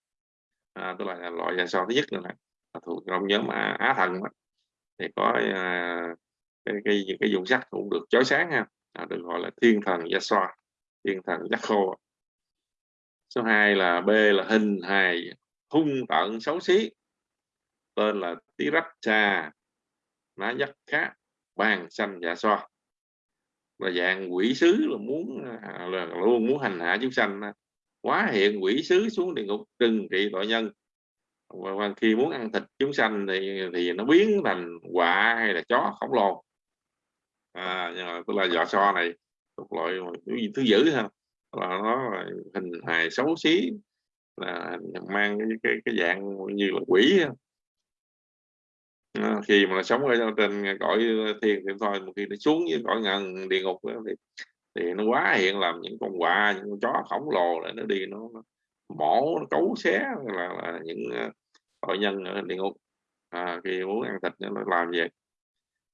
À, tức là loại và so thứ nhất nữa này thuộc trong nhóm à, á thần đó. thì có à, cái, cái cái dùng sắc cũng được chói sáng ha. À, được gọi là thiên thần Yaswa thiên thần Yakho số 2 là B là hình hài hung tận xấu xí tên là Tiracha. Ná dắt khác bàn xanh dạ So. Là dạng quỷ sứ là muốn à, là luôn muốn hành hạ chúng sanh quá hiện quỷ sứ xuống địa ngục trừng trị tội nhân. Và khi muốn ăn thịt chúng sanh thì thì nó biến thành quạ hay là chó khổng lồ. À, nhưng mà tức là giò so này thuộc loại thứ dữ ha. Là nó là hình hài xấu xí là mang cái cái, cái dạng như là quỷ Ờ, khi mà nó sống ở trên cõi thiên thì thôi một khi nó xuống với cõi ngân địa ngục thì thì nó quá hiện làm những con quạ những con chó khổng lồ để nó đi nó, nó mổ nó cấu xé là, là những ờ, tội nhân ở địa ngục. À, khi muốn ăn thịt nó làm vậy.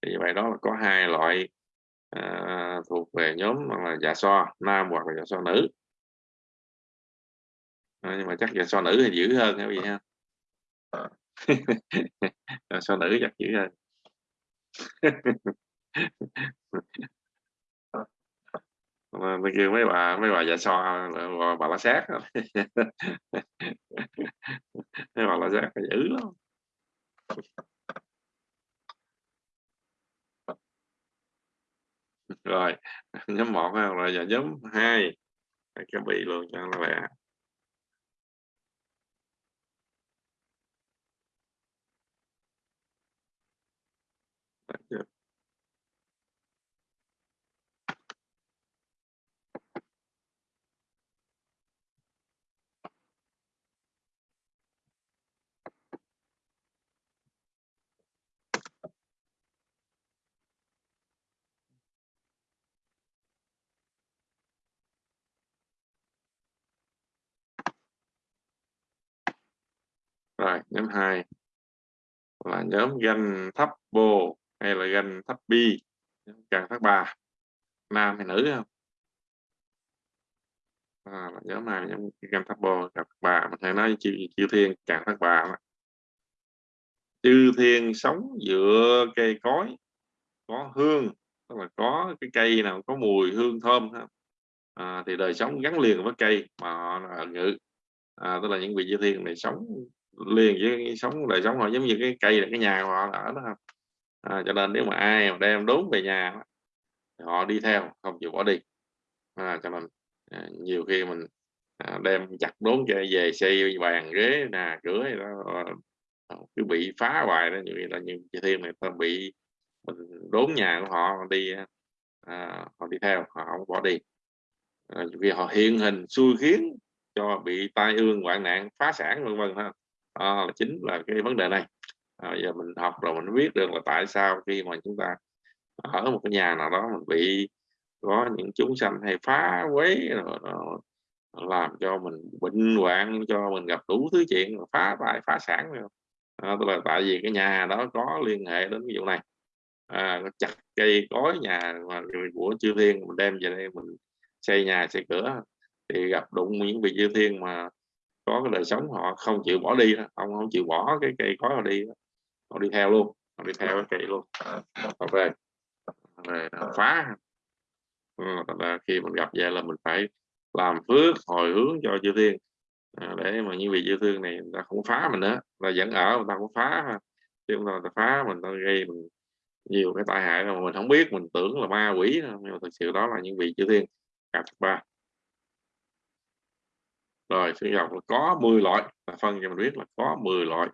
Thì vậy đó là có hai loại à, thuộc về nhóm là dạ so nam hoặc là dạ so nữ. À, nhưng mà chắc dạ so nữ thì dữ hơn hay gì ha? Sao nữ giặt dữ rồi, <laughs> mà kêu mấy bà mấy bà già so bà, bà la sát <laughs> mấy bà la sát dữ lắm. Rồi, nhóm một rồi giờ nhóm hai. Cái bị luôn cho nó lẹ. Rồi nhóm 2 là nhóm ganh thấp bồ hay là ganh thấp bi càng thấp bà nam hay nữ không? À, là nhóm này nhóm ganh thấp bò càng bà ba. Mình hay nói chư, chư thiên càng thấp bà mà. chư thiên sống giữa cây cối có hương tức là có cái cây nào có mùi hương thơm à, thì đời sống gắn liền với cây mà họ là ngự. À, tức là những vị chư thiên này sống liền với sống đời sống họ giống như cái cây là cái nhà họ ở đó không à, cho nên nếu mà ai mà đem đốn về nhà họ đi theo không chịu bỏ đi. À, cho nên à, nhiều khi mình à, đem chặt đốn về, về xây bàn ghế nè cửa đó à, cứ bị phá hoài đó. Như là như chị thiên này ta bị mình đốn nhà của họ đi à, họ đi theo họ không bỏ đi. Ờ, à, vì họ hiện hình xui khiến cho bị tai ương hoạn nạn phá sản vân vân ha. À, chính là cái vấn đề này à, giờ mình học rồi mình biết được là tại sao khi mà chúng ta ở một cái nhà nào đó mình bị có những chúng sanh hay phá quấy rồi, rồi làm cho mình bệnh hoạn cho mình gặp đủ thứ chuyện phá tài phá sản à, tức là tại vì cái nhà đó có liên hệ đến cái vụ này à, chặt cây cối nhà mà của chư thiên mình đem về đây mình xây nhà xây cửa thì gặp đụng những vị chư thiên mà có cái đời sống họ không chịu bỏ đi đó. ông không chịu bỏ cái cây cối họ đi họ đi theo luôn họ đi theo cái luôn. Họ về về phá ừ, là khi mình gặp vậy là mình phải làm phước hồi hướng cho chư thiên. À, để mà những vị chư thiên này người ta không phá mình nữa là vẫn ở người ta không phá chứ không ta phá mình ta gây mình nhiều cái tai hại mà mình không biết mình tưởng là ma quỷ nhưng mà thực sự đó là những vị chư thiên. Gặp ba. Rồi sinh học là có 10 loại phân cho mình biết là có 10 loại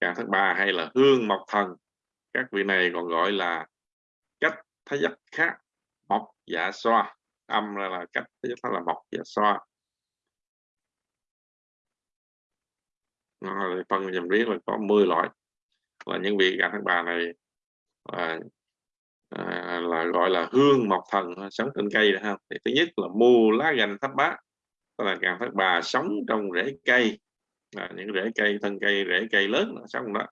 càng thất ba hay là hương mộc thần. Các vị này còn gọi là cách thái giác khác mộc dạ xoa. Âm là, là cách thái giác là mộc dạ xoa. Rồi phân cho mình là có 10 loại. Là những vị càng thất bà này là, à, là gọi là hương mộc thần sống trên cây ha. Thì thứ nhất là mù lá gành thấp bá tức là càng thất bà sống trong rễ cây là những rễ cây thân cây rễ cây lớn là sống đó.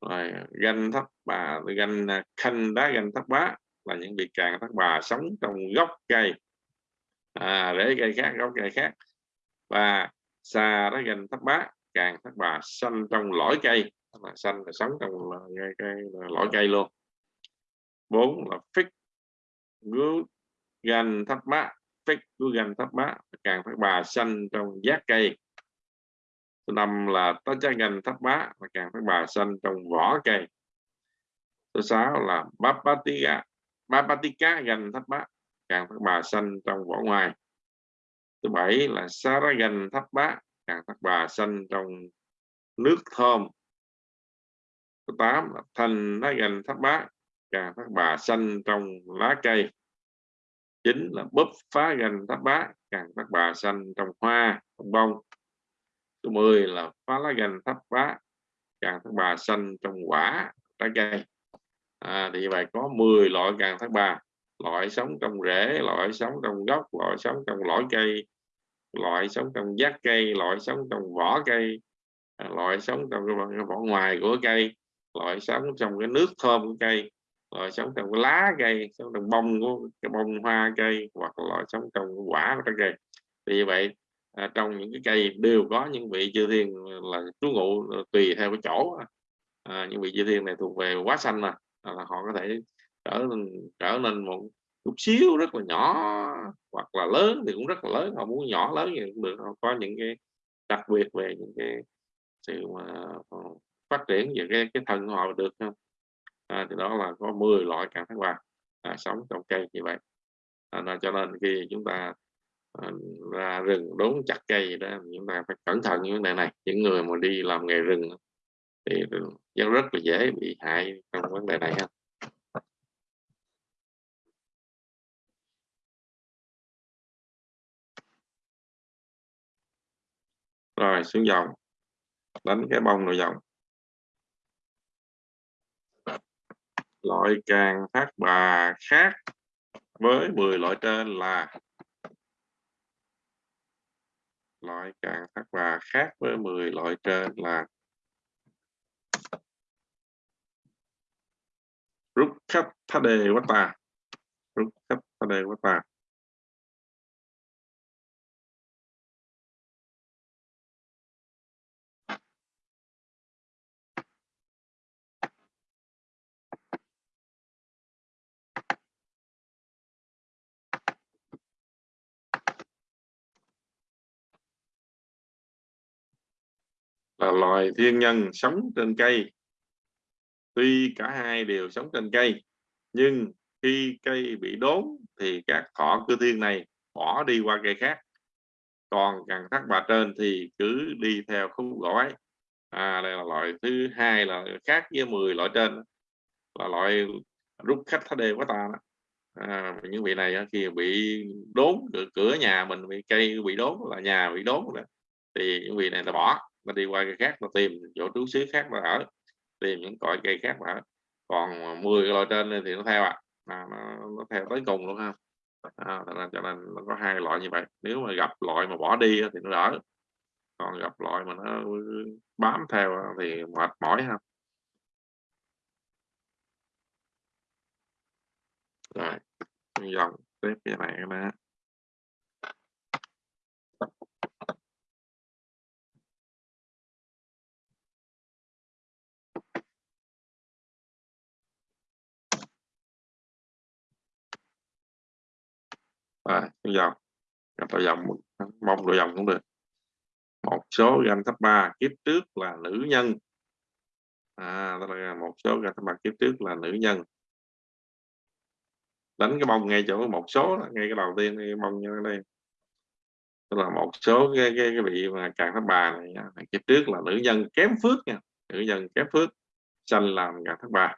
Rồi à, ganh thấp bà ganh à, khanh đá ganh thấp bá là những vị càng thấp bà sống trong gốc cây. À, rễ cây khác gốc cây khác. Và xà đá ganh thấp bá càng thấp bà xanh trong lõi cây. Là xanh là sống trong à, cây, cây, lõi cây luôn. Bốn là fix gú gan thấp bá. Fix gú gan thấp bá càng thấp bà xanh trong giác cây số năm là tá cha ngành thấp bá, và càng phát bà xanh trong vỏ cây. Thứ sáu là bapatika bapatika gan tháp bá. Càng phát bà xanh trong vỏ ngoài. Thứ bảy là saragan tháp bá. Càng phát bà xanh trong nước thơm. Thứ tám là thành lá gan tháp bá. Càng phát bà xanh trong lá cây. Chính là búp phá gành tháp bá. Càng các bà xanh trong hoa, trong bông số 10 là phá lá gành tháp bá càng thất bà xanh trong quả trái cây à, thì vậy có 10 loại càng thác bà loại sống trong rễ loại sống trong gốc loại sống trong lõi cây loại sống trong giác cây loại sống trong vỏ cây loại sống trong cái vỏ ngoài của cây loại sống trong cái nước thơm của cây loại sống trong cái lá cây sống trong bông của cái bông hoa cây hoặc là loại sống trong quả của trái cây thì vậy à, trong những cái cây đều có những vị chư thiên là trú ngụ ờ, tùy theo cái chỗ. À, những vị chư thiên này thuộc về quá xanh mà à, là họ có thể trở nên trở nên một chút xíu rất là nhỏ hoặc là lớn thì cũng rất là lớn. Họ muốn nhỏ lớn thì cũng được. Họ có những cái đặc biệt về những cái sự mà ờ, phát triển về cái cái thân họ được không? À, thì đó là có 10 loại cảm thấy quà à, sống trong cây như vậy. À, là cho nên khi chúng ta ra rừng đốn chặt cây đó. Chúng ta phải cẩn thận những vấn đề này. Những người mà đi làm nghề rừng thì rất rất là dễ bị hại trong vấn đề này ha. Rồi, xuống dòng. Đánh cái bông nội dòng. Loại càng thác bà khác với 10 loại trên là loại cạn thác và khác với 10 loại trên là rút khách thá đề quá ta rút khách thá đề quá ta là loài thiên nhân sống trên cây tuy cả hai đều sống trên cây nhưng khi cây bị đốn thì các thọ cư thiên này bỏ đi qua cây khác còn càng thác bà trên thì cứ đi theo khúc gỗ ấy à đây là loại thứ hai là khác với 10 loại trên là loại rút khách thá đê quá ta đó. À, những vị này khi bị đốn cửa, cửa nhà mình bị cây bị đốn là nhà bị đốn đó. thì những vị này là bỏ nó đi qua cây khác nó tìm chỗ trú xứ khác mà ở tìm những cội cây khác mà ở. Còn 10 cái loại trên thì nó theo ạ à. nó, nó theo tới cùng luôn ha. À, nên, cho nên nó có hai loại như vậy. Nếu mà gặp loại mà bỏ đi thì nó đỡ. Còn gặp loại mà nó bám theo thì mệt mỏi ha. Rồi dòng tiếp cái này nè. À, dòng. Gặp đầu dòng mong đồ dòng cũng được. Một số ganh thấp ba kiếp trước là nữ nhân. À đó là một số ganh thấp ba kiếp trước là nữ nhân. Đánh cái bông ngay chỗ một số đó, ngay cái đầu tiên cái bông như đây. Tức là một số cái cái, cái vị mà càng thấp ba này kiếp trước là nữ nhân kém phước nha. Nữ nhân kém phước sanh làm càng thấp ba.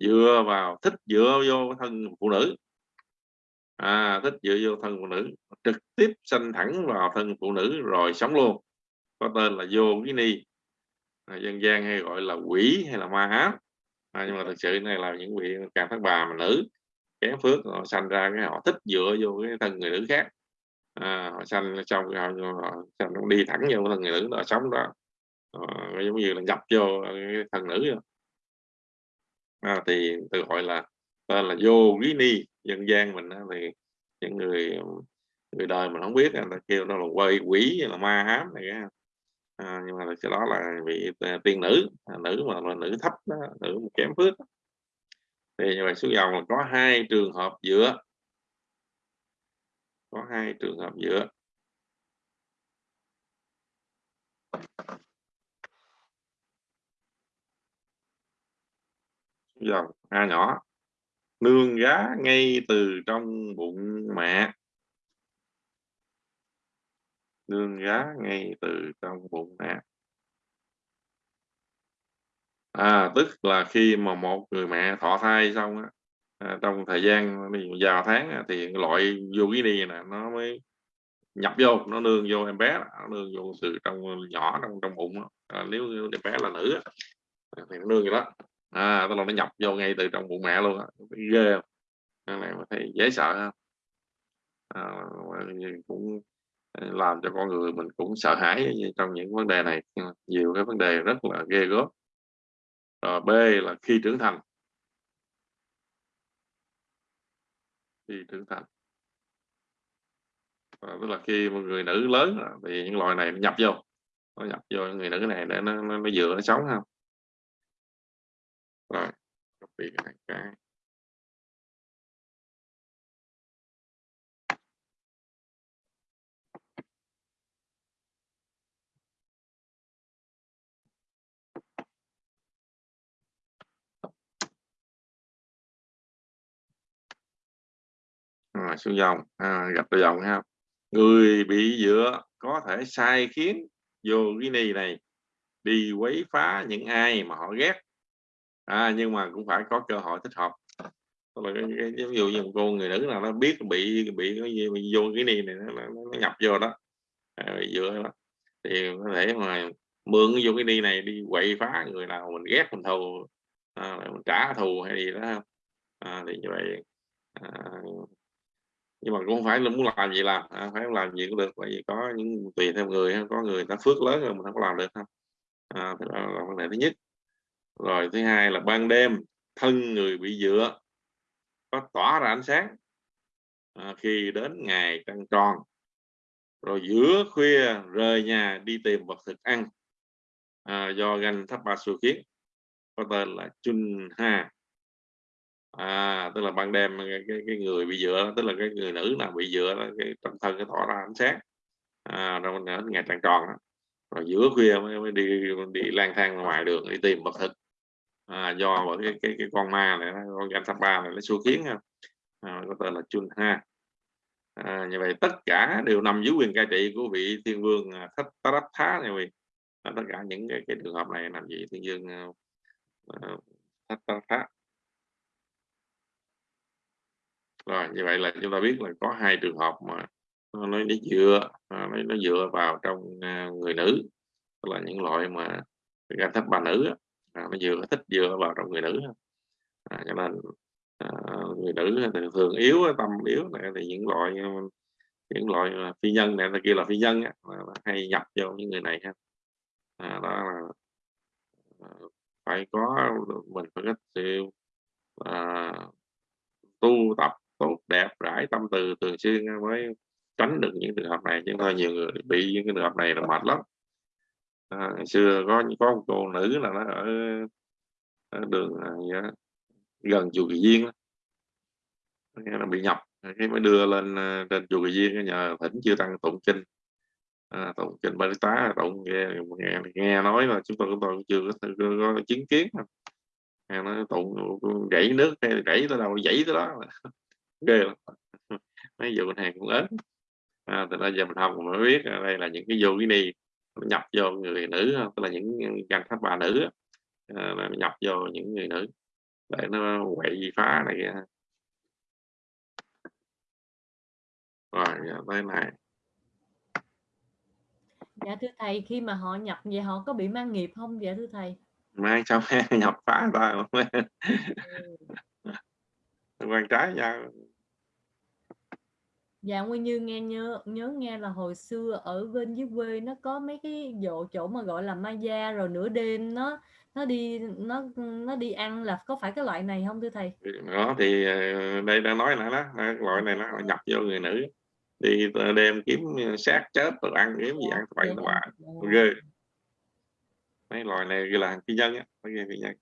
Dựa vào thích dựa vô thân phụ nữ à, thích dựa vô thân phụ nữ. Trực tiếp sanh thẳng vào thân phụ nữ rồi sống luôn. Có tên là vô cái ni. À, dân gian hay gọi là quỷ hay là ma ám. À, nhưng mà thực sự này là những vị càng thất bà mà nữ. Kém phước họ sanh ra cái họ thích dựa vô cái thân người nữ khác. À, họ sanh trong họ, họ, họ đi thẳng vô thân người nữ đó sống đó. À, giống như là nhập vô cái thân nữ à, thì từ gọi là tên là vô ni dân gian mình thì những người người đời mình không biết người ta kêu nó là quay quỷ là ma ám này à, nhưng mà cái đó là vị à, tiên nữ à, nữ mà là nữ thấp đó, nữ kém phước thì như vậy xuống dòng là có hai trường hợp giữa. Có hai trường hợp giữa. Dòng a nhỏ nương giá ngay từ trong bụng mẹ. Nương giá ngay từ trong bụng mẹ. À tức là khi mà một người mẹ thọ thai xong á à, trong thời gian vào tháng á, thì loại vô cái đi nè nó mới nhập vô nó nương vô em bé nó nương vô từ trong nhỏ trong trong bụng à, nếu em bé là nữ thì nó nương vậy đó à tức là nó nhập vô ngay từ trong bụng mẹ luôn á. Ghê không? Cái này mà thấy dễ sợ không? À, cũng à, làm cho con người mình cũng sợ hãi trong những vấn đề này. Nhiều cái vấn đề rất là ghê gớm. Rồi b là khi trưởng thành. Khi trưởng thành. À, tức là khi một người nữ lớn thì những loài này nó nhập vô. Nó nhập vô người nữ này để nó nó, nó dựa nó sống không rồi copy cái, cái. À, xuống dòng. À, gặp đầu dòng ha. Người bị dựa có thể sai khiến. Vô yogini này đi quấy phá những ai mà họ ghét à, nhưng mà cũng phải có cơ hội thích hợp. Là cái, cái, ví dụ như một cô người nữ nào nó biết bị bị cái gì bị vô cái này này nó, nó, nó nhập vô đó. À, bị dựa đó. Thì có thể mà mượn vô cái đi này đi quậy phá người nào mình ghét mình thù à, mình trả thù hay gì đó. À, thì như vậy à, nhưng mà cũng không phải là muốn làm gì làm à, phải làm gì cũng được. Bởi vì có những tùy theo người có người ta phước lớn rồi mình không có làm được không à, thì đó là vấn đề thứ nhất rồi thứ hai là ban đêm thân người bị dựa có tỏa ra ánh sáng. À, khi đến ngày trăng tròn rồi giữa khuya rời nhà đi tìm vật thực ăn. À, do ganh thấp ba su kiến có tên là chun ha. À, tức là ban đêm cái, cái, cái người bị dựa tức là cái người nữ nào bị dựa đó, cái trong thân cái tỏ ra ánh sáng. À, rồi ngày trăng tròn đó. rồi giữa khuya mới, mới đi đi lang thang ngoài đường đi tìm vật thực à, do bởi cái, cái, cái con ma này con gan ba này nó xua khiến à, có tên là chun ha. À, như vậy tất cả đều nằm dưới quyền cai trị của vị thiên vương à, thất tarat thá này vị à, tất cả những cái, cái trường hợp này nằm dưới thiên vương uh, thất tarat thá rồi như vậy là chúng ta biết là có hai trường hợp mà nó nó dựa nó, nó dựa vào trong người nữ. Tức là những loại mà gan thấp bà nữ à, nó vừa thích vừa vào trong người nữ à, cho nên à, người nữ thường yếu tâm yếu này thì những loại ờ, những loại ờ, phi nhân này là kia là phi nhân á, hay nhập vô những người này ha. À, đó là ờ, phải có mình phải có sự à, tu tập tốt đẹp rải tâm từ thường xuyên mới tránh được những trường hợp này. Chứ thôi nhiều người bị những cái trường hợp này là mệt lắm à, ngày xưa có có một cô nữ là nó ở, ở đường này, gần chùa Kỳ viên nó bị nhập cái mới đưa lên à, trên chùa Kỳ Viên nhờ thỉnh chưa tăng tụng kinh. À, tụng kinh ba tá tụng nghe, nghe nghe nói là chúng tôi chúng tôi chưa có, có, có chứng kiến nghe nói tụng gãy nước hay gãy tới đâu gãy tới đó. <laughs> Ghê lắm. <laughs> Mấy vụ này cũng ớn à, từ đó giờ mình học mình mới biết đây là những cái vô cái đi nhập vô người nữ tức là những gan tháp bà nữ à, nhập vô những người nữ để nó quậy phá này kia. Rồi tới này dạ thưa thầy khi mà họ nhập vậy họ có bị mang nghiệp không? Dạ thưa thầy. Mang xong <laughs> nhập phá ừ. quan trái nhau Dạ Nguyên Như nghe nhớ nhớ nghe là hồi xưa ở bên dưới quê nó có mấy cái chỗ chỗ mà gọi là ma gia rồi nửa đêm nó nó đi nó nó đi ăn là có phải cái loại này không thưa thầy? đó thì ờ, đây đang nói nữa đó loại này nó nhập vô người nữ đi đêm kiếm sát chết rồi ăn kiếm gì ăn vậy nó bạn ghê. Mấy loài này là phi nhân á ghê phi nhân.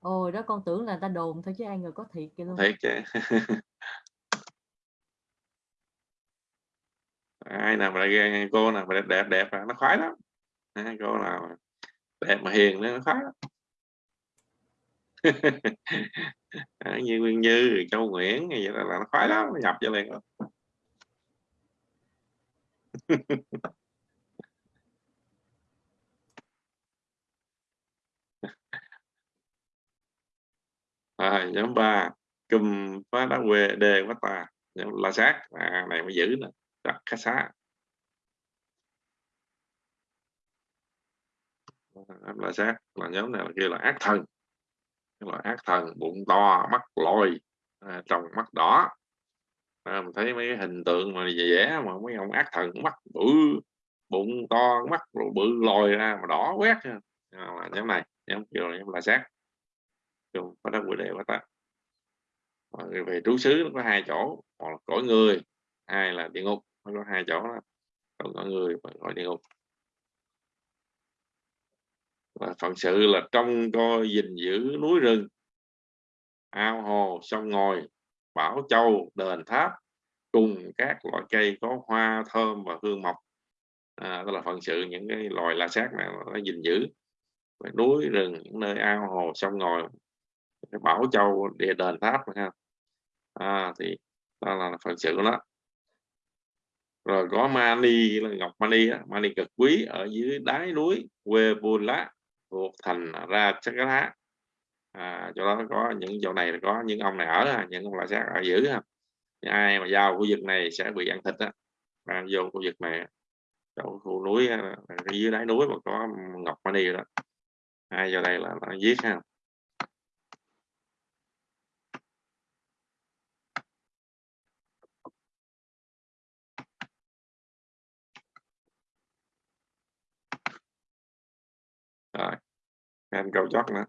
Ôi đó con tưởng là người ta đồn thôi chứ ai ngờ có thiệt kìa luôn. Thiệt chứ <laughs> ai nào mà ghen cô nào mà đẹp đẹp đẹp nó khoái lắm. À, cô nào đẹp mà hiền nó khoái lắm. <laughs> À, như Nguyên Như Châu Nguyễn vậy là, là nó khoái lắm nó nhập cho liền <laughs> rồi à, nhóm ba cùm phá đá quê đề quá tà nhóm la sát. À, này mới giữ nè đặt khách la là sát là nhóm này là kia là ác thần. Là ác thần bụng to mắt lồi à, trong mắt đỏ. À, mình thấy mấy cái hình tượng mà vẽ mà mấy ông ác thần mắt bự bụng to mắt bự lồi ra mà đỏ quét. À, là nhóm này nhóm kia là nhóm la sát kêu có đất quy đề quá ta về trú xứ nó có hai chỗ một là cõi người hai là địa ngục nó có hai chỗ đó. Còn có người mà gọi địa ngục. Và phận sự là trong coi gìn giữ núi rừng. Ao hồ sông ngòi bảo châu đền tháp cùng các loại cây có hoa thơm và hương mộc à, đó là phận sự những cái loài la sát này nó gìn giữ. Và núi rừng những nơi ao hồ sông ngòi cái bảo châu địa đền tháp ha. À, thì đó là phận sự của nó rồi có mani là ngọc mani á, mani cực quý ở dưới đáy núi quê buôn lá thuộc thành ra chắc lá à, chỗ đó có những chỗ này là có những ông này ở những ông là sát ở giữ ha. Ai mà vào khu vực này sẽ bị ăn thịt á. À, vô khu vực này chỗ khu núi dưới đáy núi mà có ngọc mani đó. Ai vào đây là nó giết ha. Rồi. Thêm câu chót nữa.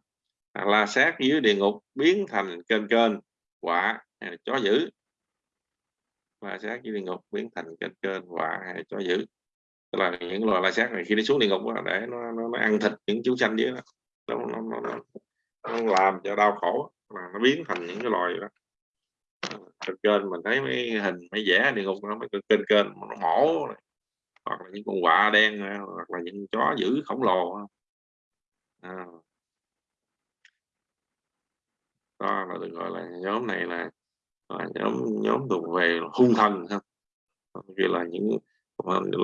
À, la sát dưới địa ngục biến thành kênh kênh quả hay chó dữ? La sát dưới địa ngục biến thành kênh kênh quả hay chó dữ? Tức là những loài la sát này khi nó xuống địa ngục đó, để nó, nó, nó ăn thịt những chú xanh dưới đó. Nó, nó, nó, nó, nó làm cho đau khổ mà nó biến thành những cái loài đó. Kênh kênh mình thấy mấy hình mấy vẽ địa ngục nó mấy kênh kênh nó mổ hoặc là những con quạ đen hoặc là những chó dữ khổng lồ à. đó là được gọi là nhóm này là, là nhóm nhóm thuộc về hung thần ha vì là những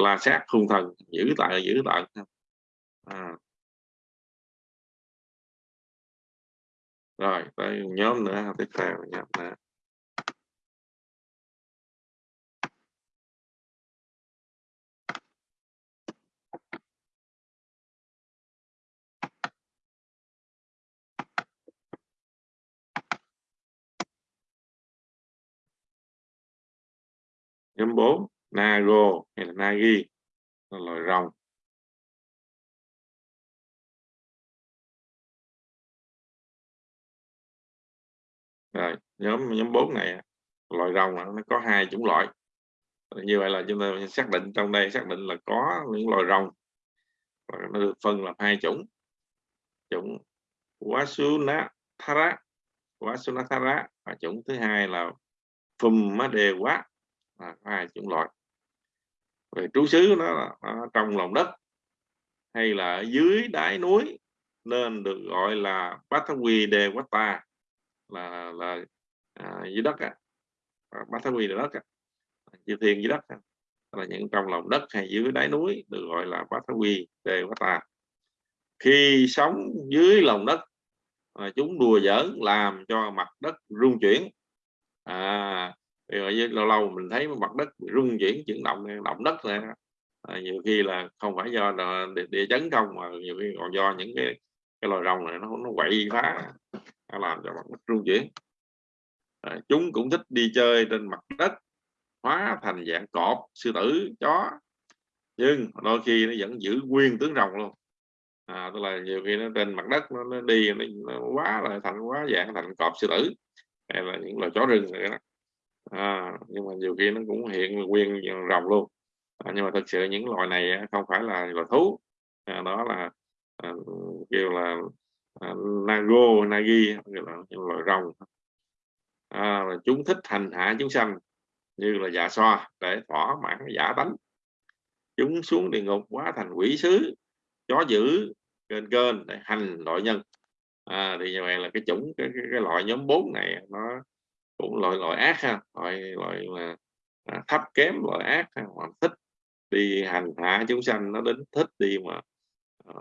la sát hung thần giữ tại giữ tận à. rồi tới nhóm nữa tiếp theo nhóm nữa nhóm 4 nago hay là nagi? Là loài rồng. Rồi, nhóm nhóm 4 này loài rồng nó có hai chủng loại. Như vậy là chúng ta xác định trong đây xác định là có những loài rồng. Và nó được phân làm hai chủng. Chủng Wasunathara Wasunathara và chủng thứ hai là Fumadewa à, hai chủng loại? Về trú xứ nó là à, trong lòng đất hay là dưới đáy núi nên được gọi là Batawi de Wata là là à, dưới đất á. À, Batawi là đất á chư thiên dưới đất à. là những trong lòng đất hay dưới đáy núi được gọi là Batawi de Wata khi sống dưới lòng đất à, chúng đùa giỡn làm cho mặt đất rung chuyển. À, rồi lâu lâu mình thấy mặt đất rung chuyển chuyển động động đất này à, nhiều khi là không phải do địa, địa chấn không mà nhiều khi còn do những cái cái loài rồng này nó nó quậy phá nó làm cho mặt đất rung chuyển. À, chúng cũng thích đi chơi trên mặt đất hóa thành dạng cọp sư tử chó. Nhưng đôi khi nó vẫn giữ nguyên tướng rồng luôn. À, tức là nhiều khi nó trên mặt đất nó, nó đi nó, nó quá là thành quá dạng thành cọp sư tử. Hay là những loài chó rừng này đó à, nhưng mà nhiều khi nó cũng hiện nguyên rồng luôn. À, nhưng mà thực sự những loài này không phải là loài thú. À, đó là à, kêu là à, nago nagi là loài rồng. À, chúng thích hành hạ chúng sanh như là dạ xoa để thỏa mãn giả tánh. Chúng xuống địa ngục quá thành quỷ sứ chó dữ kênh kênh để hành loại nhân. À, thì như vậy là cái chủng cái, cái, cái loại nhóm 4 này nó cũng loại loại ác ha loại loại mà à, thấp kém loại ác ha hoặc thích đi hành hạ chúng sanh nó đến thích đi mà à,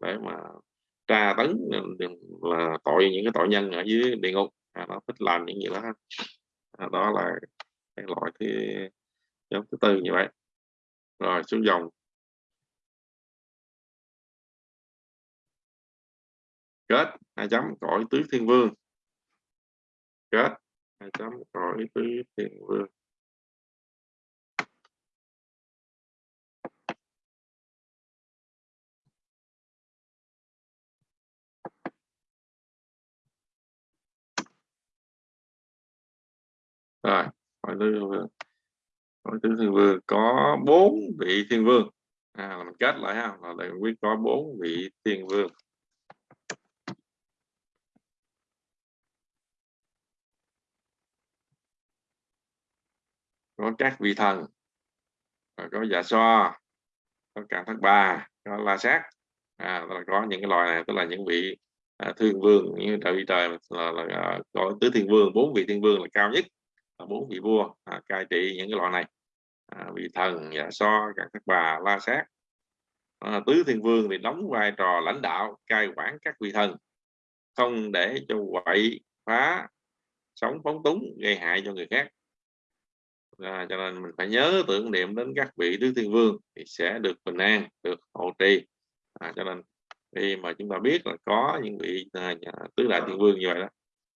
để mà tra tấn là tội những cái tội nhân ở dưới địa ngục à, nó thích làm những gì đó à, đó là cái loại thứ nhóm thứ tư như vậy. Rồi xuống dòng. Kết hai chấm cõi tứ thiên vương. Kết hai chấm cõi tứ thiên vương rồi cõi tứ thiên vương. Cõi tứ thiên vương có bốn vị thiên vương. À, là mình kết lại ha là đại quyết có bốn vị thiên vương. Có các vị thần. Có già so có cả thất bà, có la sát. À, có những cái loài này tức là những vị à, thiên vương như trời trời là, là, là có tứ thiên vương bốn vị thiên vương là cao nhất là bốn vị vua à, cai trị những cái loài này. À, vị thần dạ so các thất bà la sát. À, tứ thiên vương thì đóng vai trò lãnh đạo cai quản các vị thần. Không để cho quậy phá sống phóng túng gây hại cho người khác à, cho nên mình phải nhớ tưởng niệm đến các vị tứ thiên vương thì sẽ được bình an được hộ trì. À, cho nên khi mà chúng ta biết là có những vị à, tứ đại thiên vương như vậy đó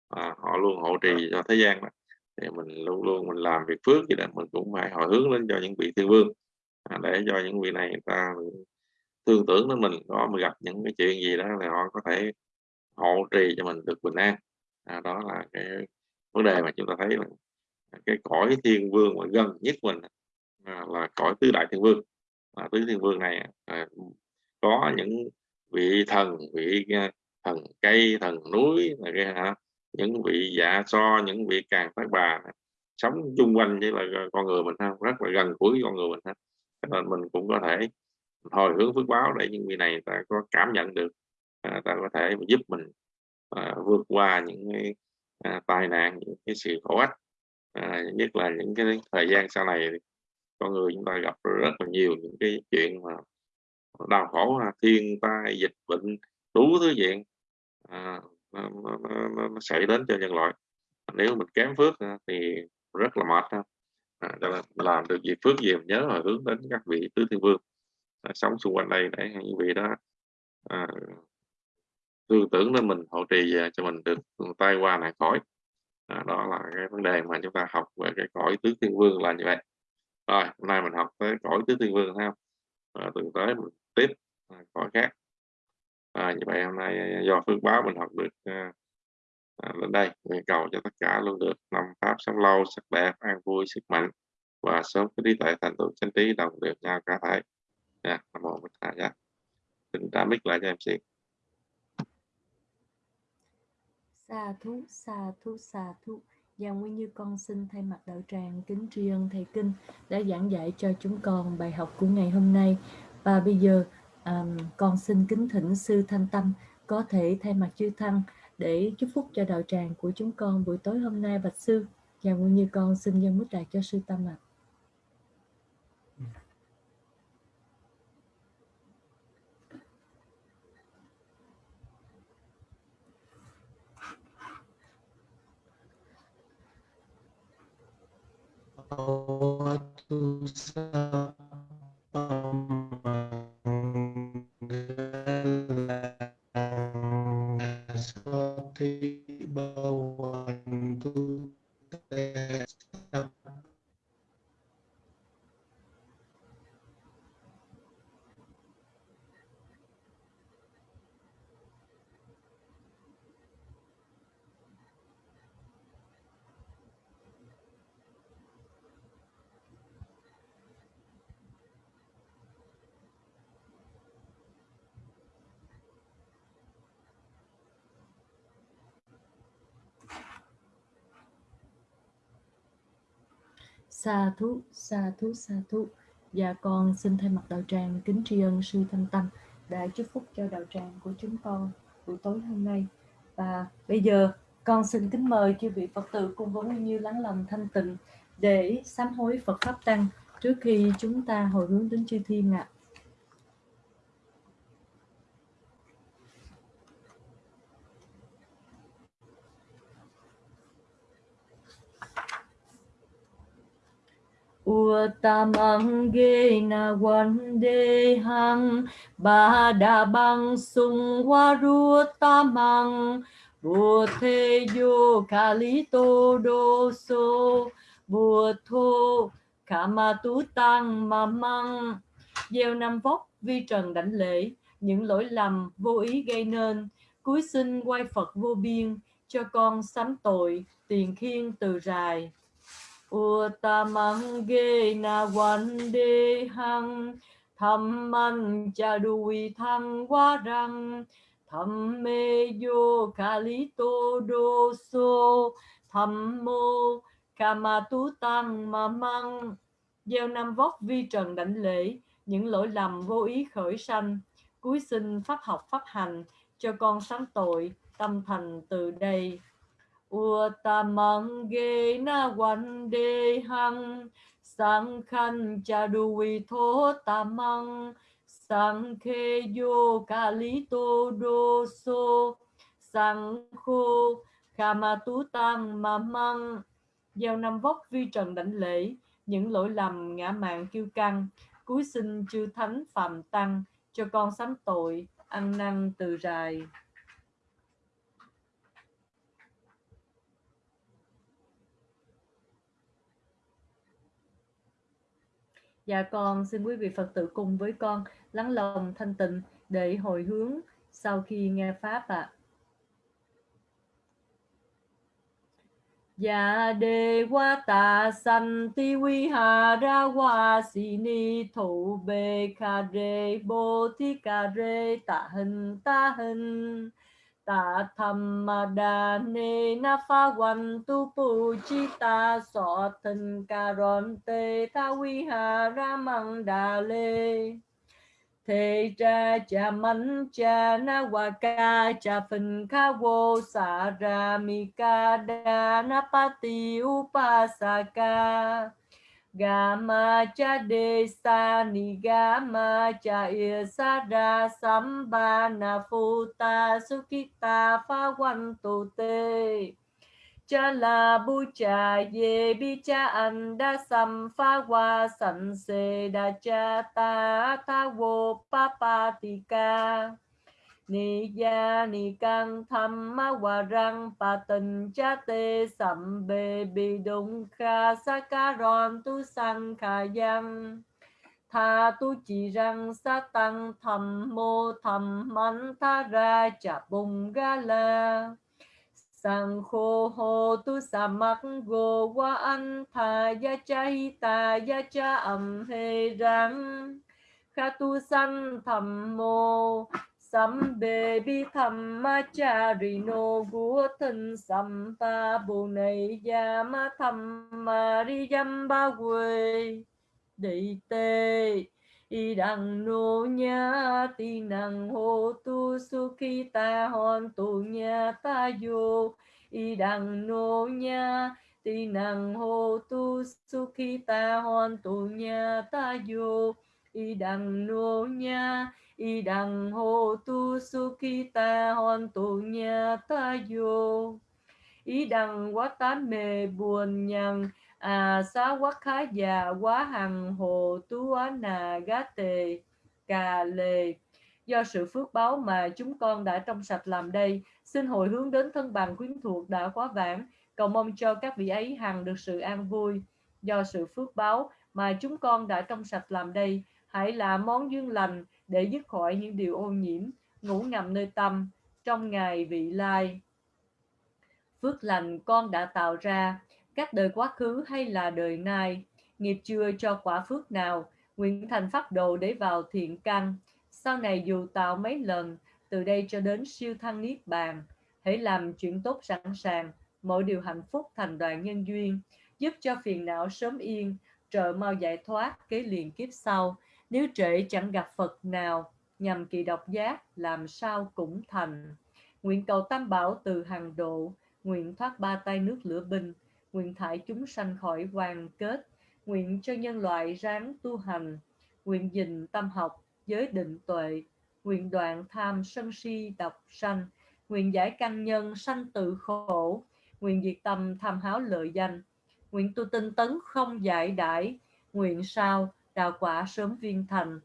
à, họ luôn hộ trì cho thế gian đó thì mình luôn luôn mình làm việc phước gì đó mình cũng phải hồi hướng lên cho những vị thiên vương. À, để cho những vị này người ta thương tưởng đến mình có mà gặp những cái chuyện gì đó là họ có thể hộ trì cho mình được bình an. À, đó là cái vấn đề mà chúng ta thấy là cái cõi thiên vương mà gần nhất mình à, là cõi tứ đại thiên vương. À, tứ thiên vương này à, có những vị thần vị à, thần cây thần núi là cái hả? Những vị dạ so những vị càng tác bà sống chung quanh với là con người mình ha rất là gần gũi con người mình ha. Nên mình cũng có thể hồi hướng phước báo để những vị này ta có cảm nhận được à, ta có thể giúp mình à, vượt qua những cái à, tai nạn những cái sự khổ ách à, nhất là những cái thời gian sau này con người chúng ta gặp rất là nhiều những cái chuyện mà đau khổ à, thiên tai dịch bệnh đủ thứ chuyện à, nó, nó, nó, nó xảy đến cho nhân loại. Nếu mình kém phước à, thì rất là mệt à, cho nên làm được gì phước gì nhớ là hướng đến các vị tứ thiên vương. À, sống xung quanh đây để những vị đó à, tư tưởng đến mình hỗ trì à, cho mình được tai qua nạn khỏi đó, đó là cái vấn đề mà chúng ta học về cái cõi tứ thiên vương là như vậy. Rồi hôm nay mình học tới cõi tứ thiên vương ha. Và từ tới mình tiếp à, cõi khác. À, như vậy hôm nay à, do phước báo mình học được à, lên đây. Nguyện cầu cho tất cả luôn được năm pháp sống lâu sắc đẹp an vui sức mạnh và sớm cái trí tuệ thành tựu chân trí đồng đều nhau cả thể. Dạ nam mô bổn thầy dạ. xin trả mic lại cho em xin Xà thú, xà thú, xà thú. Giang Nguyên Như con xin thay mặt đạo tràng kính tri ân thầy Kinh đã giảng dạy cho chúng con bài học của ngày hôm nay. Và bây giờ um, con xin kính thỉnh sư Thanh Tâm có thể thay mặt chư Thăng để chúc phúc cho đạo tràng của chúng con buổi tối hôm nay bạch sư. Giang Nguyên Như con xin dân mức đại cho sư Tâm ạ. À. tu sa Sati Bhavantu Sa thú, sa thú, sa thú. Và con xin thay mặt đạo tràng kính tri ân sư Thanh Tâm đã chúc phúc cho đạo tràng của chúng con buổi tối hôm nay. Và bây giờ con xin kính mời chư vị Phật tử cùng với Nguyên Như lắng lòng thanh tịnh để sám hối Phật Pháp Tăng trước khi chúng ta hồi hướng đến chư Thiên ạ. À. Uttamangena Vandehang Badabang Sungwarutamang Buddheyo Kalito khả ma tú Tăng Mamang Gieo năm vóc vi trần đảnh lễ, Những lỗi lầm vô ý gây nên. Cúi xin quay Phật vô biên, Cho con sám tội, tiền khiên từ rài. Uttamangena cha Thamman Chadui Thang tham Thamme Yo Kalito Doso Thammo Kamatu Tăng Mamang. Gieo năm vóc vi trần đảnh lễ, Những lỗi lầm vô ý khởi sanh. Cuối sinh pháp học pháp hành, Cho con sáng tội, tâm thành từ đây uttamang ge na wan de hang sang khăn cha đuôi thố tamang sang khe yo ca lý tô đô so sang khô kama tú tăng ma măng gieo năm vóc vi trần đảnh lễ, những lỗi lầm ngã mạng kiêu căng. Cúi xin chư thánh phạm tăng, cho con sám tội, ăn năn từ rài. Dạ con, xin quý vị Phật tử cùng với con lắng lòng thanh tịnh để hồi hướng sau khi nghe Pháp ạ. À. Dạ đề qua tà sanh ti vi hà ra hoa si ni thủ bê kha rê bồ thi kha rê tạ hình ta hình ta tham ma đa ni na pha quan tu pu chi ta so thân ca ron te tha vi ha ra măng đà lê. Thế cha cha man cha na wa ca cha phân kha vô sa ra mi ca đa na pa ti upa sa ca. Gama cha de sa ni gama cha ia sa ra samba na futa sukita pha wan tu te. Cha la bu cha ye bi cha an da sam pha wa san se da cha ta tha wo pa pa ti ca ni ya ni căng tham ma hòa răng, pa tình cha tê sầm bê bi đông kha sa ca ron tu sang kha yang tha tu chỉ răng sa tăng thầm mô thầm mắn tha ra cha bùng ga la. Sang khô hô tu sa mắc gô wa anh, tha ya cha hi ta ya cha âm hê răng. Kha tu san thầm mô Sambe bi tham ma cha no gu thân sam pa bồ này ya ma tham yam ba quê. Đệ tê, y Đăng nô nha ti năng hô tu su khi ta hòn tu nha ta Vô y Đăng nô nha ti năng hô tu su khi ta hòn tu nha ta Vô y đằng nô nha y đằng hô tu su ki ta hòn tu nha ta vô y đằng quá tám mê buồn nhằn à xá quá khá già quá hằng, hồ tu á nà gá tề, cà lề. Do sự phước báo mà chúng con đã trong sạch làm đây, xin hồi hướng đến thân bằng quyến thuộc đã quá vãng. Cầu mong cho các vị ấy hằng được sự an vui. Do sự phước báo mà chúng con đã trong sạch làm đây hãy là món duyên lành để dứt khỏi những điều ô nhiễm, ngủ ngầm nơi tâm trong ngày vị lai. Phước lành con đã tạo ra, các đời quá khứ hay là đời nay. Nghiệp chưa cho quả phước nào, nguyện thành pháp đồ để vào thiện căn. Sau này dù tạo mấy lần, từ đây cho đến siêu thăng niết bàn, hãy làm chuyện tốt sẵn sàng. Mọi điều hạnh phúc thành đoàn nhân duyên, giúp cho phiền não sớm yên, trợ mau giải thoát kế liền kiếp sau nếu trễ chẳng gặp Phật nào nhằm kỳ độc giác làm sao cũng thành. Nguyện cầu tam bảo từ hàng độ, nguyện thoát ba tay nước lửa binh, nguyện thải chúng sanh khỏi hoàng kết, nguyện cho nhân loại ráng tu hành, nguyện dình tâm học, giới định tuệ, nguyện đoạn tham sân si độc sanh, nguyện giải căn nhân sanh tự khổ, nguyện diệt tâm tham háo lợi danh, nguyện tu tinh tấn không giải đãi, nguyện sao đạo quả sớm viên thành.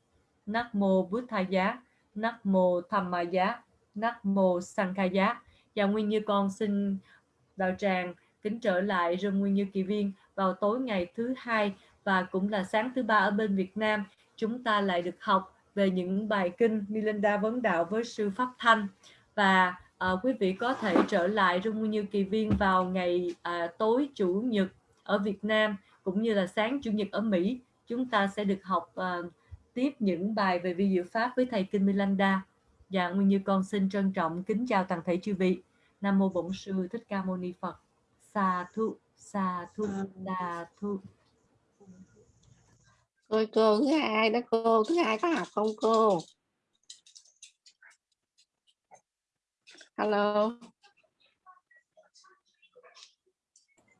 Nắc mô Bút Tha Giá, Nắc mô Tham Ma Giá, Nắc mô Sankha Giá. Và Nguyên Như con xin đạo tràng kính trở lại rừng Nguyên Như Kỳ Viên vào tối ngày thứ hai và cũng là sáng thứ ba ở bên Việt Nam. Chúng ta lại được học về những bài kinh Milinda Vấn Đạo với sư Pháp Thanh và à, quý vị có thể trở lại Rung Nguyên Như Kỳ Viên vào ngày à, tối Chủ nhật ở Việt Nam cũng như là sáng Chủ nhật ở Mỹ chúng ta sẽ được học uh, tiếp những bài về vi diệu pháp với thầy Kinh Milanda. Dạ, Nguyên Như con xin trân trọng kính chào toàn thể chư vị. Nam mô Bổn sư Thích Ca Mâu Ni Phật. Sa thu, sa thu, sa thu. Cô cô thứ hai đó cô, thứ hai có học không cô? Hello.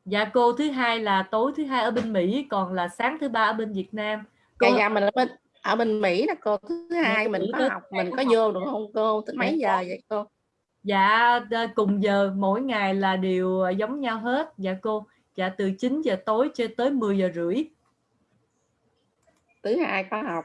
Dạ cô thứ hai là tối thứ hai ở bên Mỹ còn là sáng thứ ba ở bên Việt Nam cô dạ dạ mình ở bên ở bên Mỹ là cô thứ hai mình có học mình có vô được không cô Tới mấy giờ vậy cô Dạ cùng giờ mỗi ngày là đều ờ, giống nhau hết. Dạ cô. Dạ từ 9 giờ tối cho tới 10 giờ rưỡi. thứ hai có học